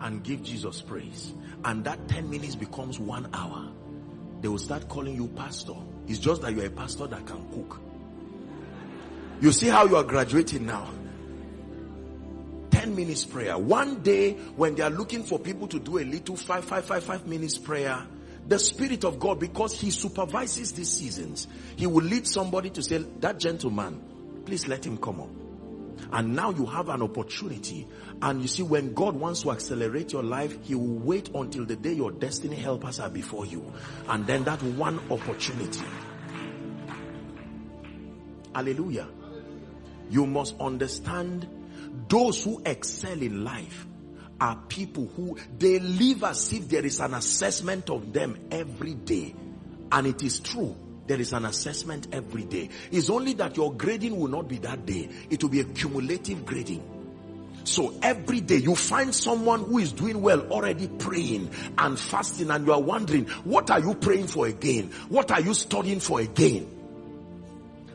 and give Jesus praise. And that 10 minutes becomes one hour. They will start calling you pastor. It's just that you're a pastor that can cook. You see how you are graduating now. 10 minutes prayer. One day when they are looking for people to do a little five, five, five, five minutes prayer, the spirit of God, because he supervises these seasons, he will lead somebody to say, that gentleman, please let him come up and now you have an opportunity. And you see when God wants to accelerate your life he will wait until the day your destiny helpers are before you. And then that one opportunity. Hallelujah. You must understand those who excel in life are people who they live as if there is an assessment of them every day. And it is true There is an assessment every day. It's only that your grading will not be that day. It will be a cumulative grading. So every day you find someone who is doing well already praying and fasting and you are wondering, what are you praying for again? What are you studying for again?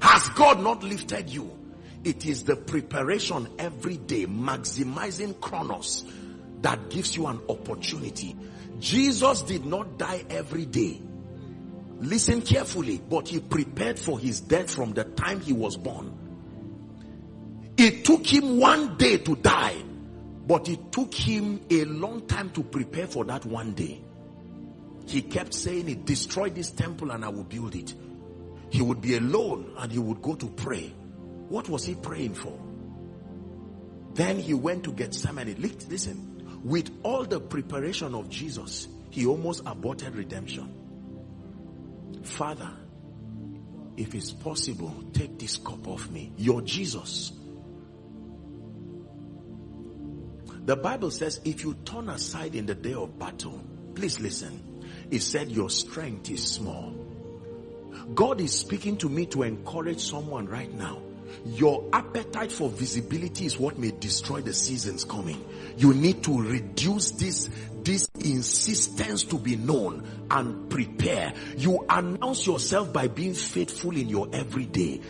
Has God not lifted you? It is the preparation every day, maximizing chronos that gives you an opportunity. Jesus did not die every day. Listen carefully, but he prepared for his death from the time he was born. It took him one day to die, but it took him a long time to prepare for that one day. He kept saying it, destroy this temple and I will build it. He would be alone and he would go to pray. What was he praying for? Then he went to get Gethsemane. Listen, with all the preparation of Jesus, he almost aborted redemption. Father, if it's possible, take this cup off me. You're Jesus. The Bible says if you turn aside in the day of battle, please listen. It said your strength is small. God is speaking to me to encourage someone right now. Your appetite for visibility is what may destroy the seasons coming. You need to reduce this, this insistence to be known and prepare. You announce yourself by being faithful in your everyday.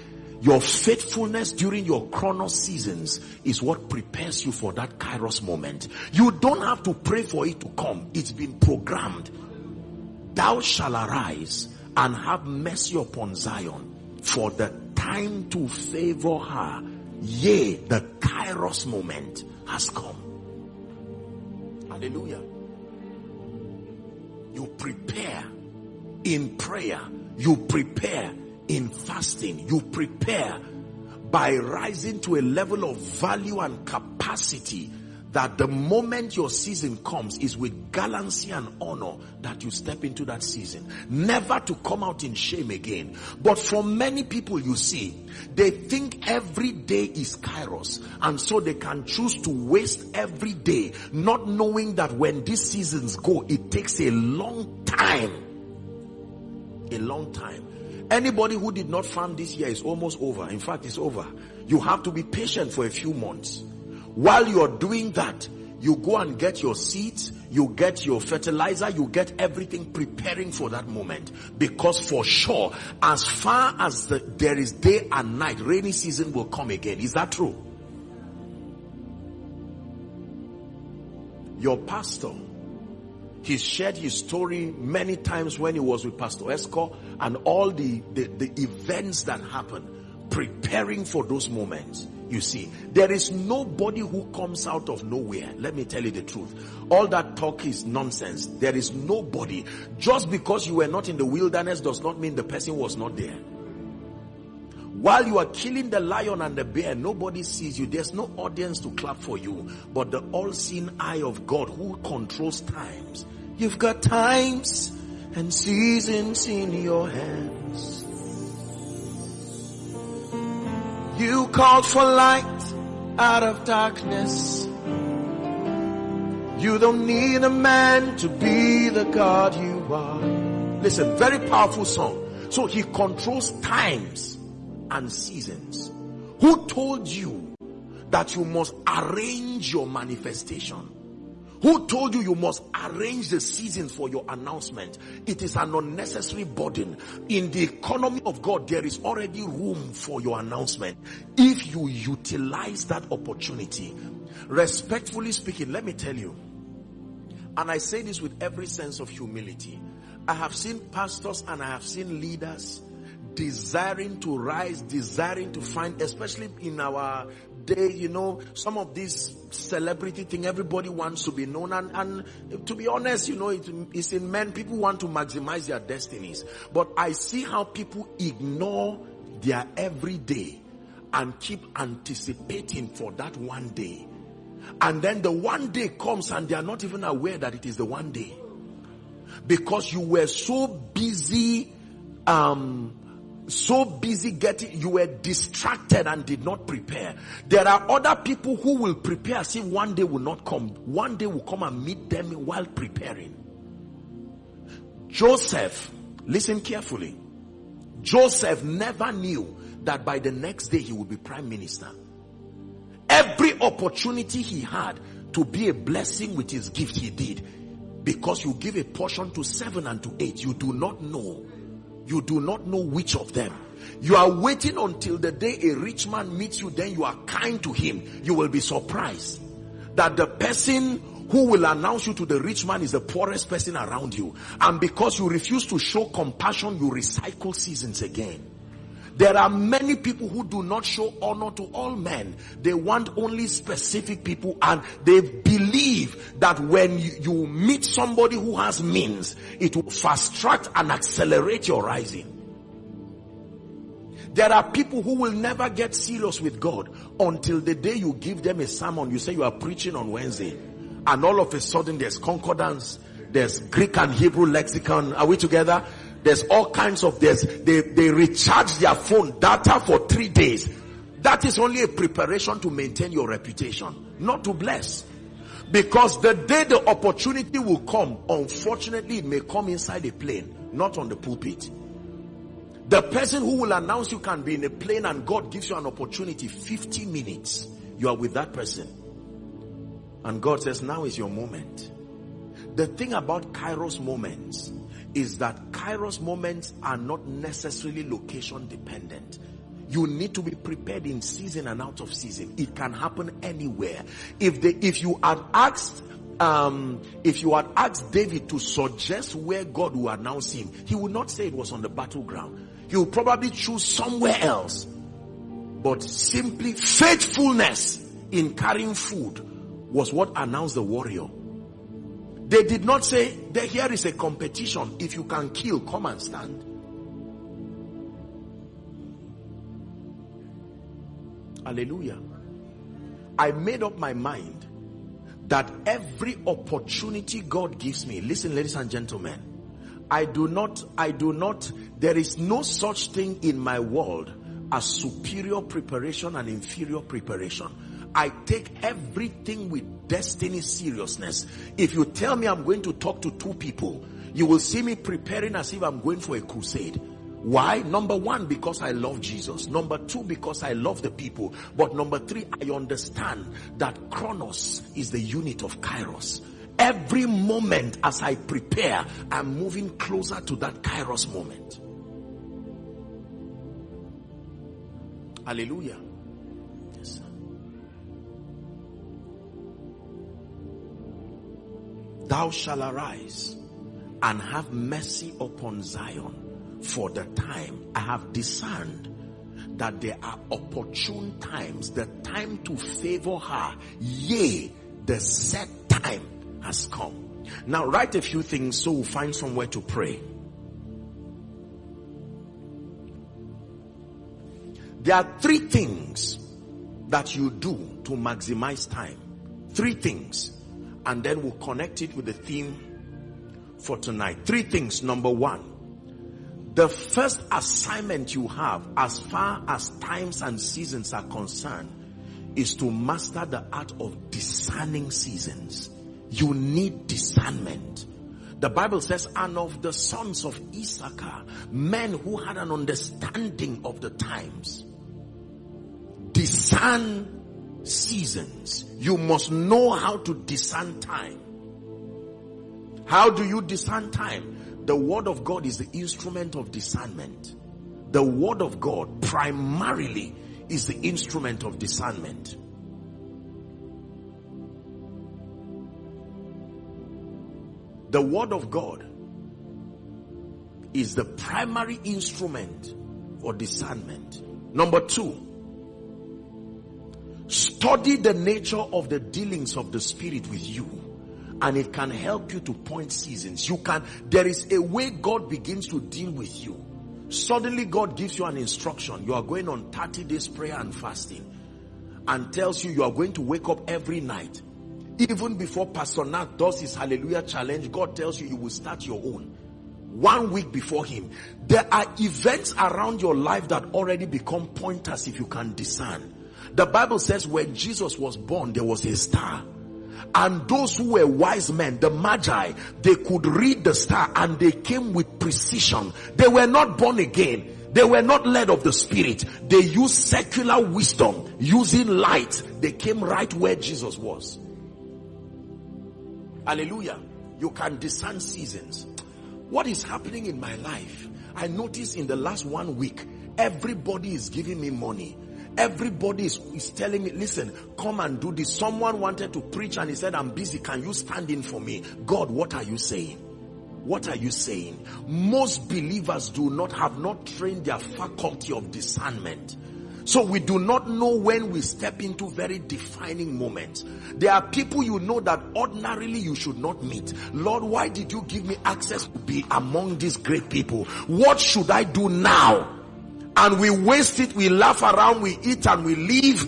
Your faithfulness during your chronos seasons is what prepares you for that kairos moment. You don't have to pray for it to come. It's been programmed. Thou shall arise and have mercy upon Zion for the time to favor her. Yea, the kairos moment has come. Hallelujah. You prepare in prayer. You prepare in fasting. You prepare by rising to a level of value and capacity that the moment your season comes is with gallancy and honor that you step into that season. Never to come out in shame again. But for many people you see, they think every day is kairos and so they can choose to waste every day not knowing that when these seasons go, it takes a long time. A long time. Anybody who did not farm this year is almost over. In fact, it's over. You have to be patient for a few months while you're doing that, you go and get your seeds, you get your fertilizer, you get everything preparing for that moment. Because for sure, as far as the, there is day and night, rainy season will come again. Is that true? Your pastor, he shared his story many times when he was with Pastor Esco and all the, the, the events that happened, preparing for those moments. You see, there is nobody who comes out of nowhere. Let me tell you the truth. All that talk is nonsense. There is nobody. Just because you were not in the wilderness does not mean the person was not there. While you are killing the lion and the bear, nobody sees you. There's no audience to clap for you, but the all-seeing eye of God who controls times. You've got times and seasons in your hands. You called for light out of darkness. You don't need a man to be the God you are. Listen, very powerful song. So he controls times and seasons. Who told you that you must arrange your manifestation? Who told you you must arrange the seasons for your announcement? It is an unnecessary burden. In the economy of God, there is already room for your announcement. If you utilize that opportunity, respectfully speaking, let me tell you, and I say this with every sense of humility. I have seen pastors and I have seen leaders desiring to rise, desiring to find, especially in our day, you know, some of this celebrity thing, everybody wants to be known. And, and to be honest, you know, it, it's in men, people want to maximize their destinies. But I see how people ignore their everyday and keep anticipating for that one day. And then the one day comes and they are not even aware that it is the one day. Because you were so busy, um, so busy getting, you were distracted and did not prepare. There are other people who will prepare See, one day will not come. One day will come and meet them while preparing. Joseph, listen carefully. Joseph never knew that by the next day he would be prime minister. Every opportunity he had to be a blessing with his gift, he did. Because you give a portion to seven and to eight, you do not know. You do not know which of them. You are waiting until the day a rich man meets you, then you are kind to him. You will be surprised that the person who will announce you to the rich man is the poorest person around you. And because you refuse to show compassion, you recycle seasons again. There are many people who do not show honor to all men. They want only specific people and they believe that when you, meet somebody who has means, it will fast track and accelerate your rising. There are people who will never get serious with God until the day you give them a sermon. You say you are preaching on Wednesday and all of a sudden there's concordance, there's Greek and Hebrew lexicon. Are we together? There's all kinds of this. They, they recharge their phone data for three days. That is only a preparation to maintain your reputation, not to bless. Because the day the opportunity will come, unfortunately it may come inside a plane, not on the pulpit. The person who will announce you can be in a plane and God gives you an opportunity, 50 minutes, you are with that person. And God says, now is your moment. The thing about Kairos moments is that Kairos moments are not necessarily location dependent. You need to be prepared in season and out of season. It can happen anywhere. If the, if you had asked um, if you had asked David to suggest where God will announce him, he would not say it was on the battleground. He would probably choose somewhere else. But simply faithfulness in carrying food was what announced the warrior. They did not say, that here is a competition. If you can kill, come and stand. Hallelujah. I made up my mind that every opportunity God gives me, listen ladies and gentlemen, I do not, I do not, there is no such thing in my world as superior preparation and inferior preparation. I take everything with destiny seriousness. If you tell me I'm going to talk to two people, you will see me preparing as if I'm going for a crusade. Why? Number one, because I love Jesus. Number two, because I love the people. But number three, I understand that Chronos is the unit of Kairos. Every moment as I prepare, I'm moving closer to that Kairos moment. Hallelujah. thou shalt arise and have mercy upon Zion for the time I have discerned that there are opportune times, the time to favor her, yea, the set time has come. Now write a few things so we'll find somewhere to pray. There are three things that you do to maximize time. Three things and then we'll connect it with the theme for tonight. Three things. Number one, the first assignment you have as far as times and seasons are concerned is to master the art of discerning seasons. You need discernment. The Bible says, and of the sons of Issachar, men who had an understanding of the times, discern seasons. You must know how to discern time. How do you discern time? The word of God is the instrument of discernment. The word of God primarily is the instrument of discernment. The word of God is the primary instrument for discernment. Number two, Study the nature of the dealings of the spirit with you and it can help you to point seasons. You can, there is a way God begins to deal with you. Suddenly God gives you an instruction. You are going on 30 days prayer and fasting and tells you you are going to wake up every night. Even before Pastor Nat does his hallelujah challenge, God tells you you will start your own. One week before him. There are events around your life that already become pointers if you can discern. The Bible says when Jesus was born, there was a star. And those who were wise men, the magi, they could read the star and they came with precision. They were not born again. They were not led of the spirit. They used secular wisdom, using light. They came right where Jesus was. Hallelujah. You can discern seasons. What is happening in my life? I notice in the last one week, everybody is giving me money. Everybody is, is telling me, listen, come and do this. Someone wanted to preach and he said, I'm busy. Can you stand in for me? God, what are you saying? What are you saying? Most believers do not have not trained their faculty of discernment. So we do not know when we step into very defining moments. There are people you know that ordinarily you should not meet. Lord, why did you give me access to be among these great people? What should I do now? And we waste it, we laugh around, we eat and we leave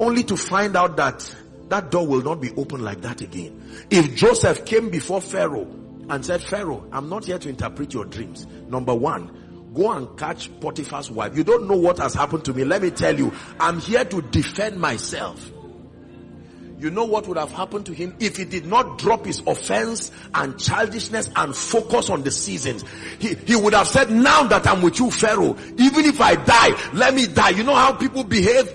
only to find out that that door will not be open like that again. If Joseph came before Pharaoh and said, Pharaoh, I'm not here to interpret your dreams. Number one, go and catch Potiphar's wife. You don't know what has happened to me. Let me tell you, I'm here to defend myself. You know what would have happened to him if he did not drop his offense and childishness and focus on the seasons. He, he would have said, now that I'm with you, Pharaoh, even if I die, let me die. You know how people behave?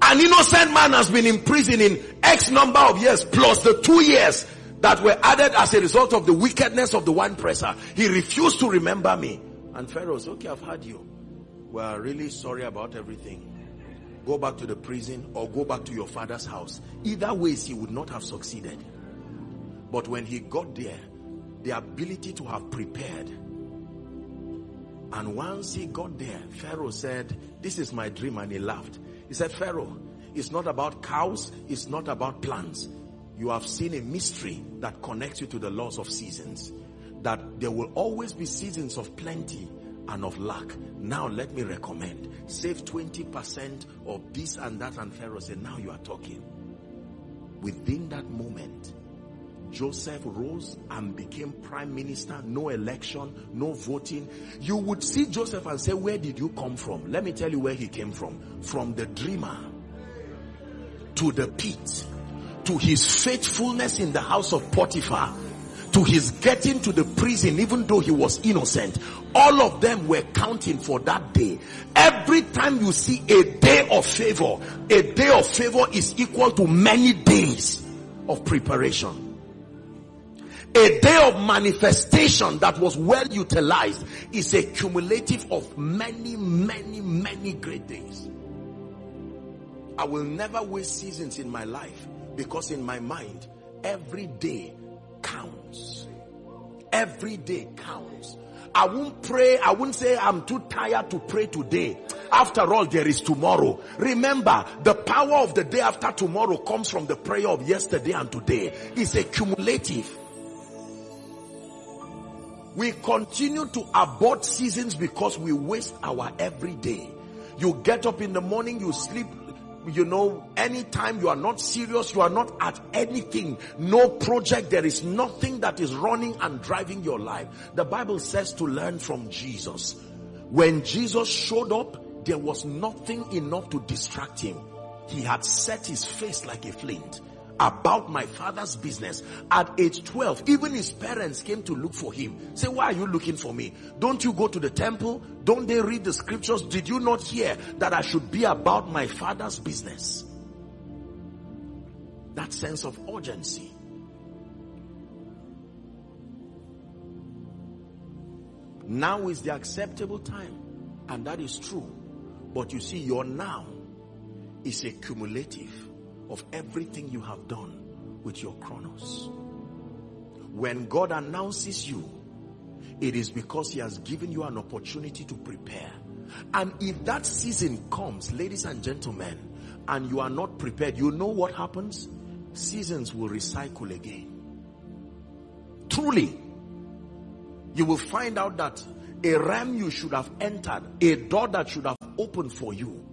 An innocent man has been in prison in X number of years plus the two years that were added as a result of the wickedness of the wine presser. He refused to remember me. And Pharaoh said, okay, I've had you. We're really sorry about everything. Go back to the prison or go back to your father's house. Either ways, he would not have succeeded. But when he got there, the ability to have prepared. And once he got there, Pharaoh said, this is my dream. And he laughed. He said, Pharaoh, it's not about cows, it's not about plants. You have seen a mystery that connects you to the laws of seasons. That there will always be seasons of plenty and of lack. Now let me recommend, save 20% of this and that and Pharaoh said, now you are talking. Within that moment, Joseph rose and became prime minister, no election, no voting. You would see Joseph and say, where did you come from? Let me tell you where he came from. From the dreamer to the pit, to his faithfulness in the house of Potiphar, to his getting to the prison even though he was innocent. All of them were counting for that day. Every time you see a day of favor, a day of favor is equal to many days of preparation a day of manifestation that was well utilized is a cumulative of many, many, many great days. I will never waste seasons in my life because in my mind, every day counts. Every day counts. I won't pray. I won't say I'm too tired to pray today. After all, there is tomorrow. Remember, the power of the day after tomorrow comes from the prayer of yesterday and today. It's a cumulative. We continue to abort seasons because we waste our everyday. You get up in the morning, you sleep, you know, anytime you are not serious, you are not at anything, no project, there is nothing that is running and driving your life. The Bible says to learn from Jesus. When Jesus showed up, there was nothing enough to distract him. He had set his face like a flint about my father's business. At age 12, even his parents came to look for him. Say, why are you looking for me? Don't you go to the temple? Don't they read the scriptures? Did you not hear that I should be about my father's business? That sense of urgency. Now is the acceptable time. And that is true. But you see, your now is a cumulative of everything you have done with your chronos. When God announces you, it is because he has given you an opportunity to prepare. And if that season comes, ladies and gentlemen, and you are not prepared, you know what happens? Seasons will recycle again. Truly, you will find out that a realm you should have entered, a door that should have opened for you,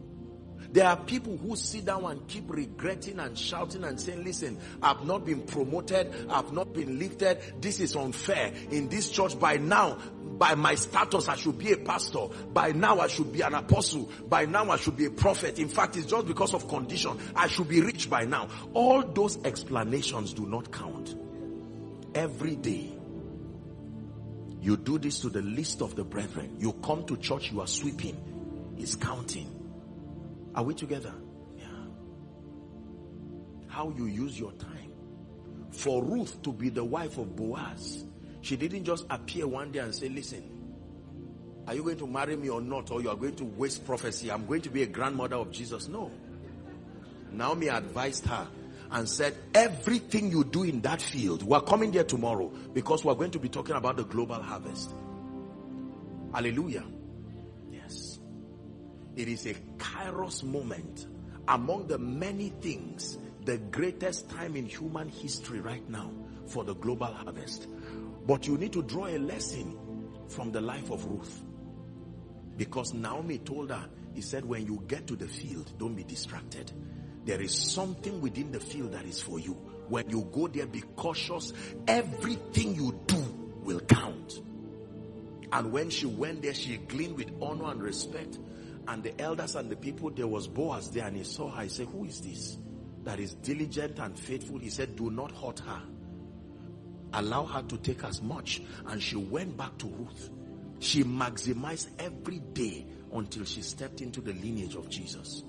there are people who sit down and keep regretting and shouting and saying, listen, I've not been promoted. I've not been lifted. This is unfair. In this church by now, by my status, I should be a pastor. By now, I should be an apostle. By now, I should be a prophet. In fact, it's just because of condition. I should be rich by now. All those explanations do not count. Every day, You do this to the list of the brethren. You come to church, you are sweeping. He's counting. Are we together? Yeah. How you use your time. For Ruth to be the wife of Boaz, she didn't just appear one day and say, listen, are you going to marry me or not? Or you are going to waste prophecy? I'm going to be a grandmother of Jesus. No. Naomi advised her and said, everything you do in that field, we're coming there tomorrow because we're going to be talking about the global harvest. Hallelujah. It is a kairos moment among the many things, the greatest time in human history right now for the global harvest. But you need to draw a lesson from the life of Ruth. Because Naomi told her, he said, when you get to the field, don't be distracted there is something within the field that is for you. When you go there, be cautious. Everything you do will count. And when she went there, she gleaned with honor and respect. And the elders and the people, there was Boaz there and he saw her. He said, who is this? That is diligent and faithful. He said, do not hurt her. Allow her to take as much. And she went back to Ruth. She maximized every day until she stepped into the lineage of Jesus.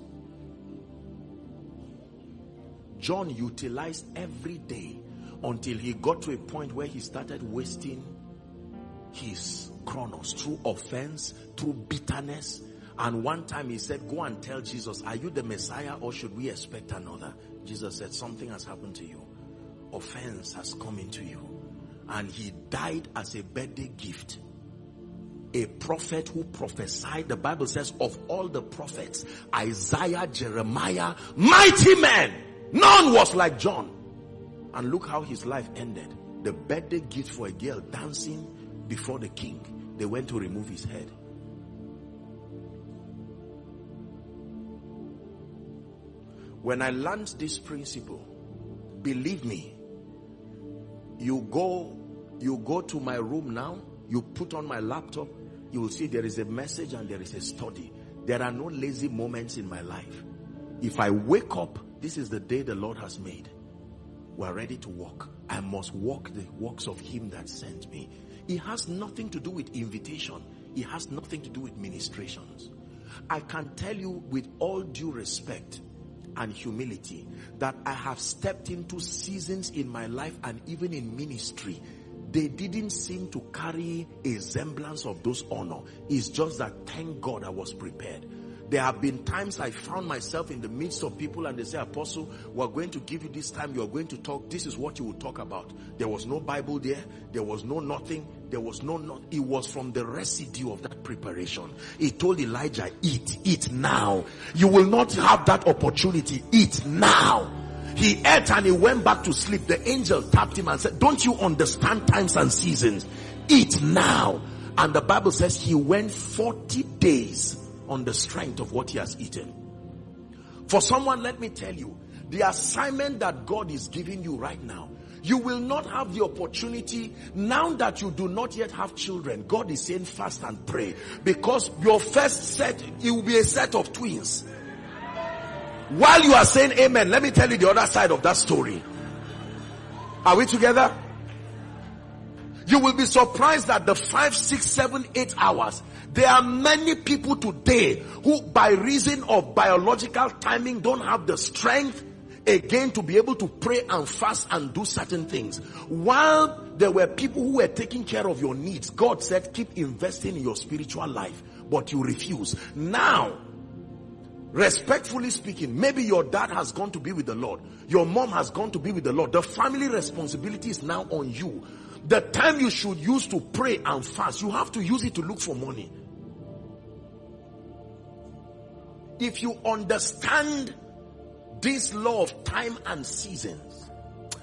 John utilized every day until he got to a point where he started wasting his chronos through offense, through bitterness. And one time he said, go and tell Jesus, are you the Messiah or should we expect another? Jesus said, something has happened to you. Offense has come into you. And he died as a birthday gift. A prophet who prophesied, the Bible says, of all the prophets, Isaiah, Jeremiah, mighty men None was like John. And look how his life ended. The birthday gift for a girl dancing before the king. They went to remove his head. When I learned this principle, believe me, you go, you go to my room now, you put on my laptop, you will see there is a message and there is a study. There are no lazy moments in my life. If I wake up this is the day the Lord has made. We're ready to walk. I must walk the works of him that sent me. It has nothing to do with invitation. It has nothing to do with ministrations. I can tell you with all due respect and humility that I have stepped into seasons in my life and even in ministry they didn't seem to carry a semblance of those honor. It's just that thank God I was prepared. There have been times I found myself in the midst of people and they say, Apostle, we're going to give you this time. You're going to talk. This is what you will talk about. There was no Bible there. There was no nothing. There was no not. It was from the residue of that preparation. He told Elijah, eat, eat now. You will not have that opportunity. Eat now. He ate and he went back to sleep. The angel tapped him and said, don't you understand times and seasons? Eat now. And the Bible says he went 40 days on the strength of what he has eaten. For someone, let me tell you, the assignment that God is giving you right now, you will not have the opportunity now that you do not yet have children. God is saying fast and pray because your first set, it will be a set of twins. While you are saying amen, let me tell you the other side of that story. Are we together? You will be surprised that the five, six, seven, eight hours there are many people today who by reason of biological timing don't have the strength again to be able to pray and fast and do certain things. While there were people who were taking care of your needs, God said keep investing in your spiritual life, but you refuse. Now, respectfully speaking, maybe your dad has gone to be with the Lord. Your mom has gone to be with the Lord. The family responsibility is now on you. The time you should use to pray and fast, you have to use it to look for money. If you understand this law of time and seasons,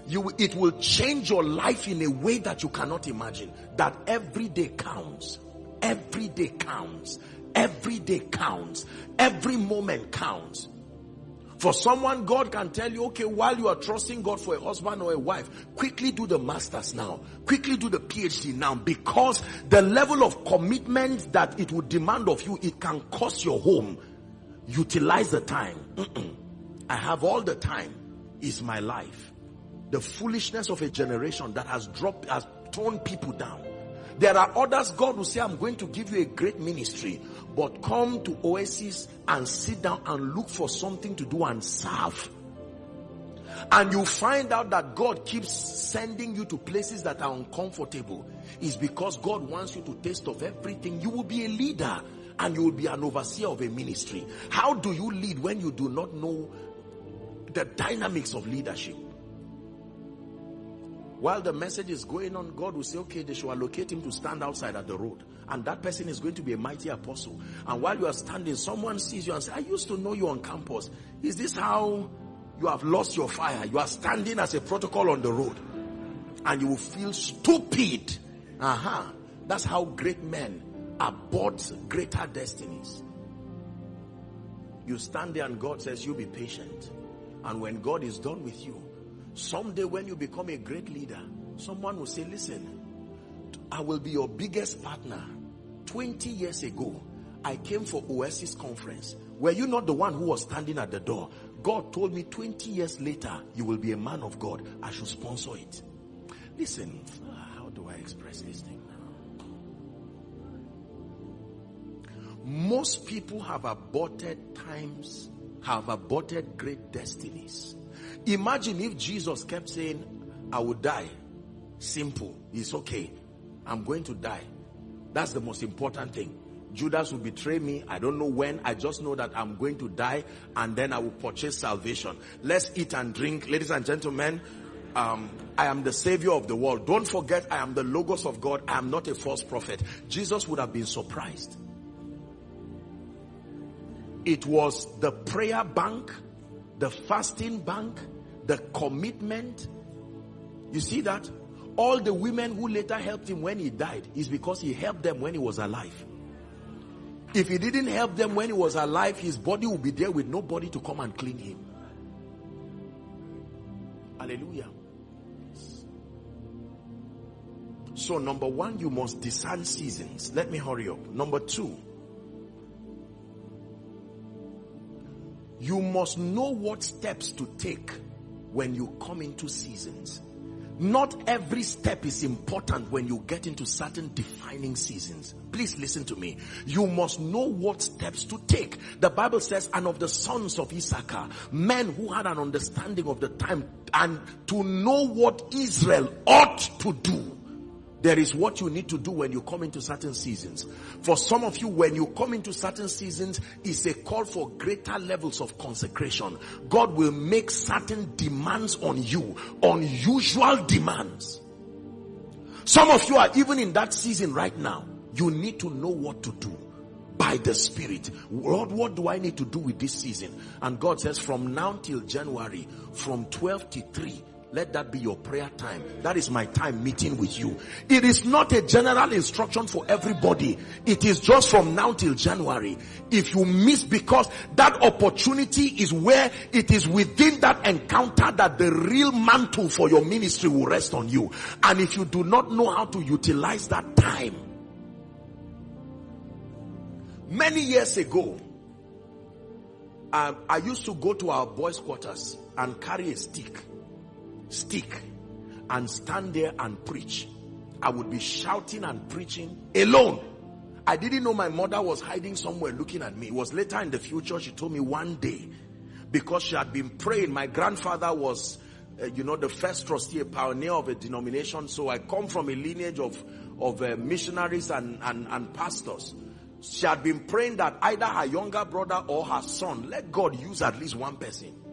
you, it will change your life in a way that you cannot imagine. That every day counts. Every day counts. Every day counts. Every moment counts. For someone, God can tell you, okay, while you are trusting God for a husband or a wife, quickly do the masters now. Quickly do the PhD now because the level of commitment that it would demand of you, it can cost your home. Utilize the time. Mm-mm. I have all the time is my life. The foolishness of a generation that has dropped, has torn people down. There are others, God will say, I'm going to give you a great ministry, but come to Oasis and sit down and look for something to do and serve. And you find out that God keeps sending you to places that are uncomfortable. Is because God wants you to taste of everything. You will be a leader and you will be an overseer of a ministry. How do you lead when you do not know the dynamics of leadership? While the message is going on, God will say, okay, they should allocate him to stand outside at the road. And that person is going to be a mighty apostle. And while you are standing, someone sees you and says, I used to know you on campus. Is this how you have lost your fire? You are standing as a protocol on the road. And you will feel stupid. Uh-huh. That's how great men abort greater destinies. You stand there and God says, you be patient. And when God is done with you, Someday when you become a great leader, someone will say, listen, I will be your biggest partner. 20 years ago, I came for Oasis conference. Were you not the one who was standing at the door? God told me 20 years later, you will be a man of God. I should sponsor it. Listen, how do I express this thing? Most people have aborted times, have aborted great destinies Imagine if Jesus kept saying, I will die. Simple. It's okay. I'm going to die. That's the most important thing. Judas will betray me. I don't know when. I just know that I'm going to die and then I will purchase salvation. Let's eat and drink. Ladies and gentlemen, um, I am the savior of the world. Don't forget, I am the logos of God. I am not a false prophet. Jesus would have been surprised. It was the prayer bank, the fasting bank, the commitment. You see that? All the women who later helped him when he died is because he helped them when he was alive. If he didn't help them when he was alive, his body would be there with nobody to come and clean him. Hallelujah. So number one, you must discern seasons. Let me hurry up. Number two, you must know what steps to take when you come into seasons. Not every step is important when you get into certain defining seasons. Please listen to me. You must know what steps to take. The Bible says, and of the sons of Issachar, men who had an understanding of the time and to know what Israel ought to do. There is what you need to do when you come into certain seasons. For some of you, when you come into certain seasons, it's a call for greater levels of consecration. God will make certain demands on you, unusual demands. Some of you are even in that season right now. You need to know what to do by the spirit lord what do i need to do with this season and god says from now till january from 12 to 3 let that be your prayer time. That is my time meeting with you. It is not a general instruction for everybody. It is just from now till January. If you miss because that opportunity is where it is within that encounter that the real mantle for your ministry will rest on you. And if you do not know how to utilize that time, many years ago, um, I used to go to our boys' quarters and carry a stick stick and stand there and preach. I would be shouting and preaching alone. I didn't know my mother was hiding somewhere looking at me. It was later in the future she told me one day because she had been praying. My grandfather was, uh, you know, the first trustee, a pioneer of a denomination. So I come from a lineage of, of uh, missionaries and, and, and pastors. She had been praying that either her younger brother or her son, let God use at least one person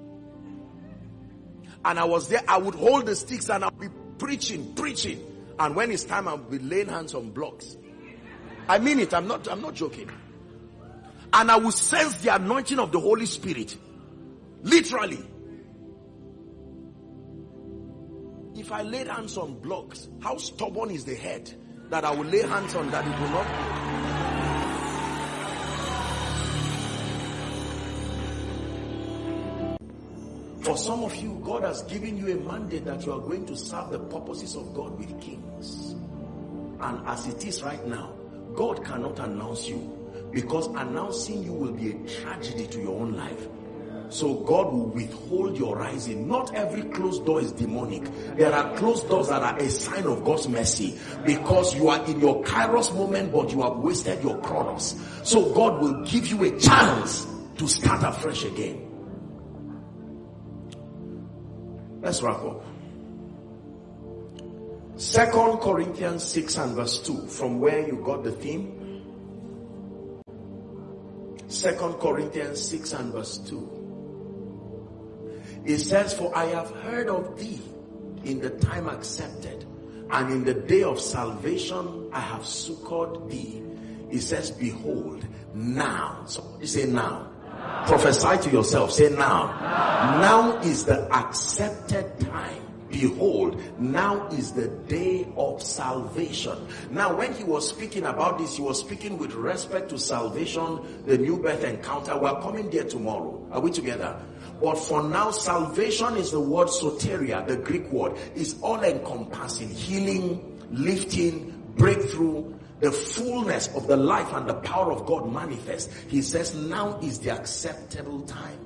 and I was there, I would hold the sticks and I'll be preaching, preaching. And when it's time, I'll be laying hands on blocks. I mean it. I'm not, I'm not joking. And I will sense the anointing of the Holy Spirit. Literally. If I laid hands on blocks, how stubborn is the head that I will lay hands on that it will not For some of you, God has given you a mandate that you are going to serve the purposes of God with kings. And as it is right now, God cannot announce you because announcing you will be a tragedy to your own life. So God will withhold your rising. Not every closed door is demonic. There are closed doors that are a sign of God's mercy because you are in your kairos moment, but you have wasted your chronos. So God will give you a chance to start afresh again. Let's wrap up. Second Corinthians 6 and verse 2, from where you got the theme. Second Corinthians 6 and verse 2. It says, For I have heard of thee in the time accepted, and in the day of salvation I have succored thee. It says, Behold, now. So you say now. Prophesy to yourself. Say now. now. Now is the accepted time behold now is the day of salvation now when he was speaking about this he was speaking with respect to salvation the new birth encounter we're coming there tomorrow are we together but for now, salvation is the word soteria, the Greek word, is all encompassing, healing, lifting, breakthrough, the fullness of the life and the power of God manifest. He says now is the acceptable time.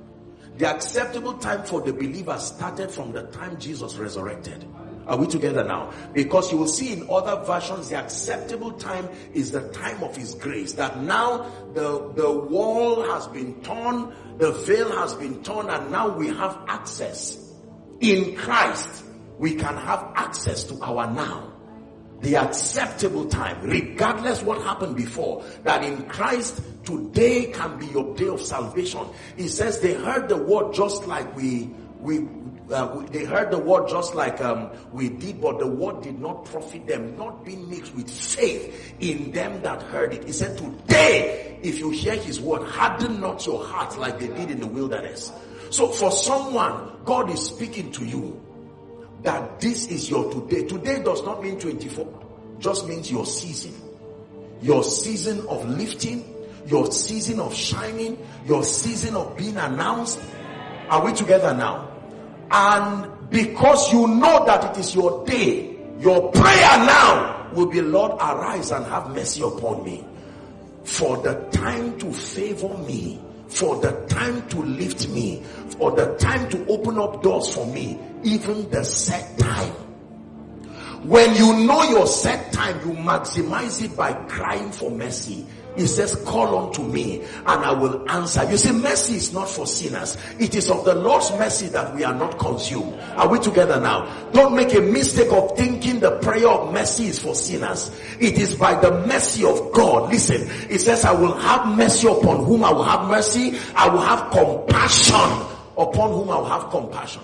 The acceptable time for the believer started from the time Jesus resurrected. Are we together now? Because you will see in other versions, the acceptable time is the time of his grace. That now the, the wall has been torn, the veil has been torn, and now we have access. In Christ, we can have access to our now. The acceptable time, regardless what happened before, that in Christ, today can be your day of salvation. He says they heard the word just like we we uh, they heard the word just like um, we did, but the word did not profit them, not being mixed with faith in them that heard it. He said, Today, if you hear his word, harden not your heart like they did in the wilderness. So, for someone, God is speaking to you that this is your today. Today does not mean 24, just means your season. Your season of lifting, your season of shining, your season of being announced. Are we together now? And because you know that it is your day, your prayer now will be, Lord, arise and have mercy upon me. For the time to favor me, for the time to lift me, for the time to open up doors for me, even the set time. When you know your set time, you maximize it by crying for mercy he says, call unto me and I will answer. You see, mercy is not for sinners. It is of the Lord's mercy that we are not consumed. Are we together now? Don't make a mistake of thinking the prayer of mercy is for sinners. It is by the mercy of God. Listen, it says, I will have mercy upon whom I will have mercy. I will have compassion upon whom I will have compassion.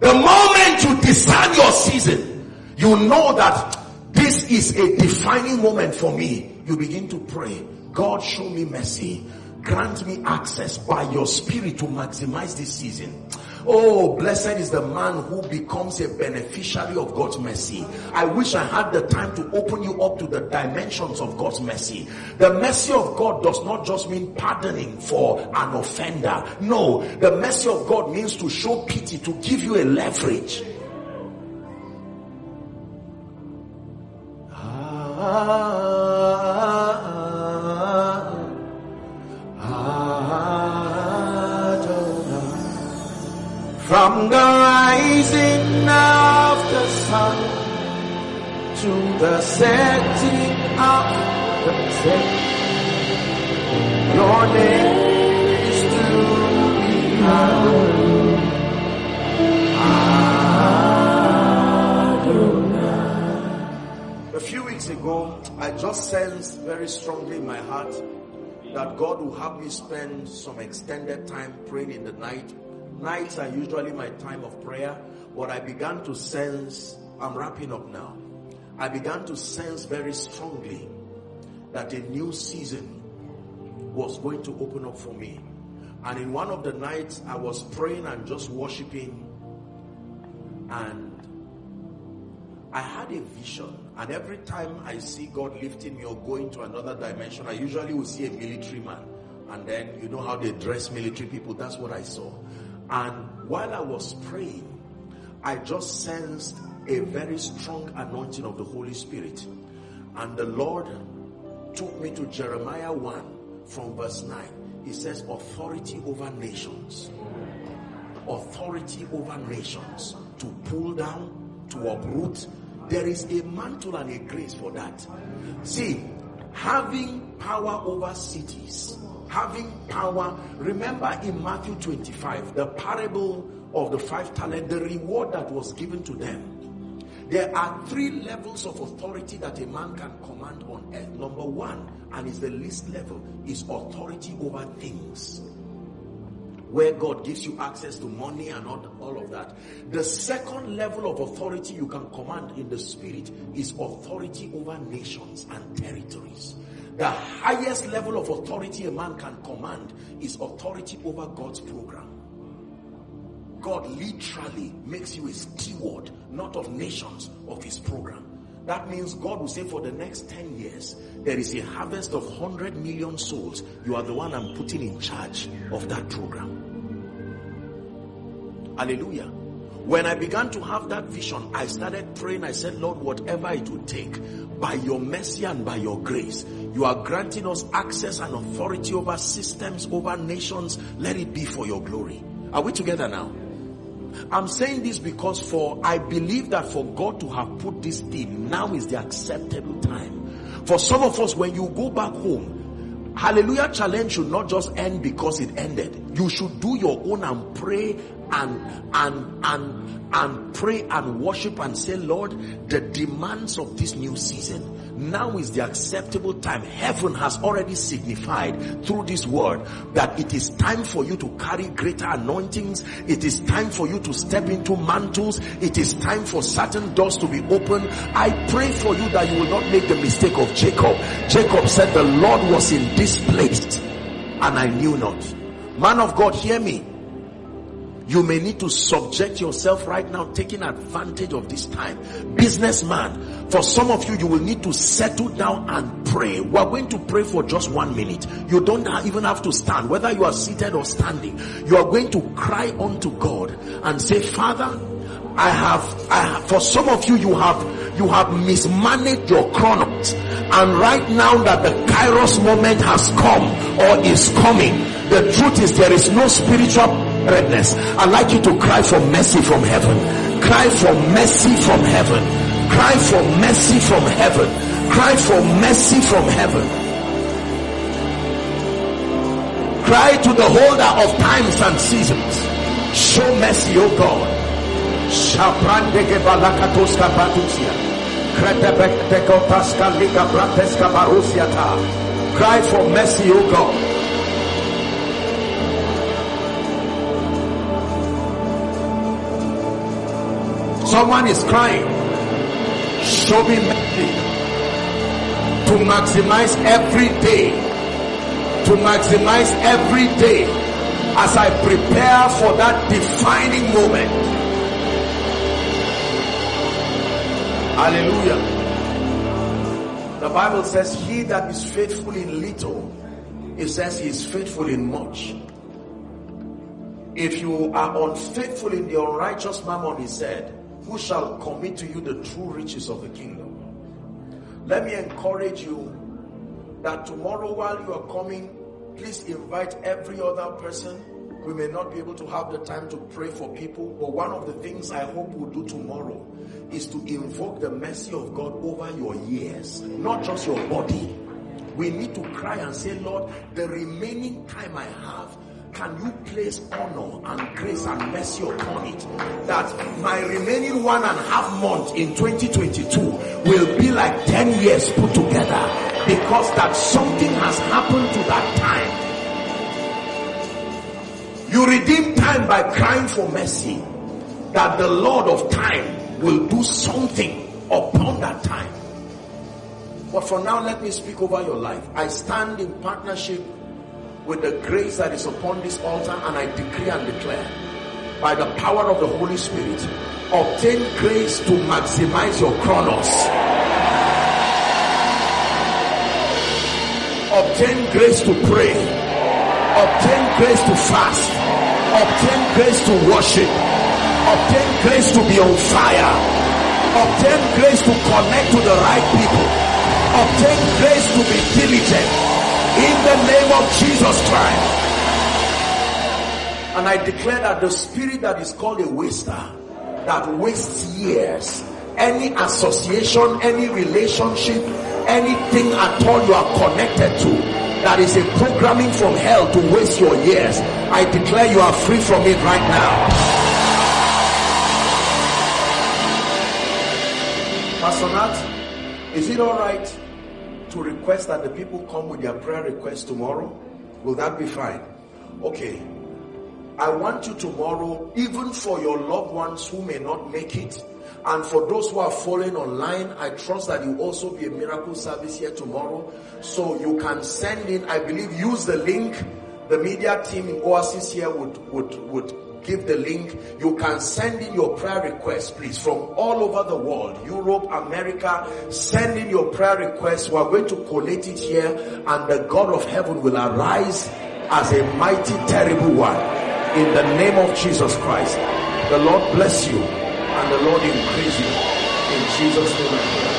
The moment you discern your season, you know that this is a defining moment for me you begin to pray, God show me mercy. Grant me access by your spirit to maximize this season. Oh, blessed is the man who becomes a beneficiary of God's mercy. I wish I had the time to open you up to the dimensions of God's mercy. The mercy of God does not just mean pardoning for an offender. No, the mercy of God means to show pity, to give you a leverage. Ah. From the rising of the sun to the setting of the sun, your name is to be hallowed. A few weeks ago, I just sensed very strongly in my heart that God will have me spend some extended time praying in the night Nights are usually my time of prayer, but I began to sense, I'm wrapping up now. I began to sense very strongly that a new season was going to open up for me. And in one of the nights, I was praying and just worshiping. And I had a vision. And every time I see God lifting me or going to another dimension, I usually will see a military man. And then you know how they dress military people. That's what I saw. And while I was praying, I just sensed a very strong anointing of the Holy Spirit. And the Lord took me to Jeremiah 1 from verse 9. He says authority over nations. Authority over nations. To pull down, to uproot. There is a mantle and a grace for that. See, having power over cities, having power. Remember in Matthew 25, the parable of the five talent, the reward that was given to them. There are three levels of authority that a man can command on earth. Number one, and is the least level, is authority over things. Where God gives you access to money and all, all of that. The second level of authority you can command in the spirit is authority over nations and territories. The highest level of authority a man can command is authority over God's program. God literally makes you a steward, not of nations, of his program. That means God will say for the next 10 years, there is a harvest of 100 million souls. You are the one I'm putting in charge of that program. Hallelujah. When I began to have that vision, I started praying. I said, Lord, whatever it would take, by your mercy and by your grace, you are granting us access and authority over systems, over nations. Let it be for your glory. Are we together now? I'm saying this because for I believe that for God to have put this theme, now is the acceptable time. For some of us, when you go back home, Hallelujah challenge should not just end because it ended. You should do your own and pray and and and and pray and worship and say, Lord, the demands of this new season now is the acceptable time. Heaven has already signified through this word that it is time for you to carry greater anointings. It is time for you to step into mantles. It is time for certain doors to be open. I pray for you that you will not make the mistake of Jacob. Jacob said the Lord was in this place and I knew not. Man of God, hear me you may need to subject yourself right now, taking advantage of this time. Businessman, for some of you, you will need to settle down and pray. We are going to pray for just one minute. You don't even have to stand, whether you are seated or standing. You are going to cry unto God and say, Father, I have, I have, for some of you, you have, you have mismanaged your chronos. And right now that the kairos moment has come or is coming, the truth is there is no spiritual redness. I'd like you to cry for mercy from heaven. Cry for mercy from heaven. Cry for mercy from heaven. Cry for mercy from heaven. Cry to the holder of times and seasons. Show mercy, O God. Cry for mercy, O God. Someone is crying. Show me mercy to maximize every day. To maximize every day as I prepare for that defining moment. Hallelujah. The Bible says, He that is faithful in little, it says he is faithful in much. If you are unfaithful in the unrighteous mammon, he said, who shall commit to you the true riches of the kingdom. Let me encourage you that tomorrow while you are coming, please invite every other person. We may not be able to have the time to pray for people, but one of the things I hope we'll do tomorrow is to invoke the mercy of God over your years, not just your body. We need to cry and say, Lord, the remaining time I have, can you place honor and grace and mercy upon it? That my remaining one and a half month in 2022 will be like 10 years put together because that something has happened to that time. You redeem time by crying for mercy that the lord of time will do something upon that time. But for now let me speak over your life. I stand in partnership with the grace that is upon this altar and I decree and declare by the power of the Holy Spirit obtain grace to maximize your chronos. Obtain grace to pray. Obtain grace to fast. Obtain grace to worship. Obtain grace to be on fire. Obtain grace to connect to the right people. Obtain grace to be diligent In the name of Jesus Christ. And I declare that the spirit that is called a waster, that wastes years, any association, any relationship, anything at all you are connected to, that is a programming from hell to waste your years. I declare you are free from it right now. Pastor Nat, is it all right to request that the people come with their prayer requests tomorrow? Will that be fine? Okay. I want you tomorrow, even for your loved ones who may not make it, and for those who are following online, I trust that you also be a miracle service here tomorrow. So you can send in, I believe, use the link. The media team in Oasis here would, would, would give the link. You can send in your prayer requests, please, from all over the world, Europe, America. Send in your prayer requests. We are going to collate it here, and the God of heaven will arise as a mighty, terrible one in the name of Jesus Christ. The Lord bless you and the Lord increase you. In Jesus' name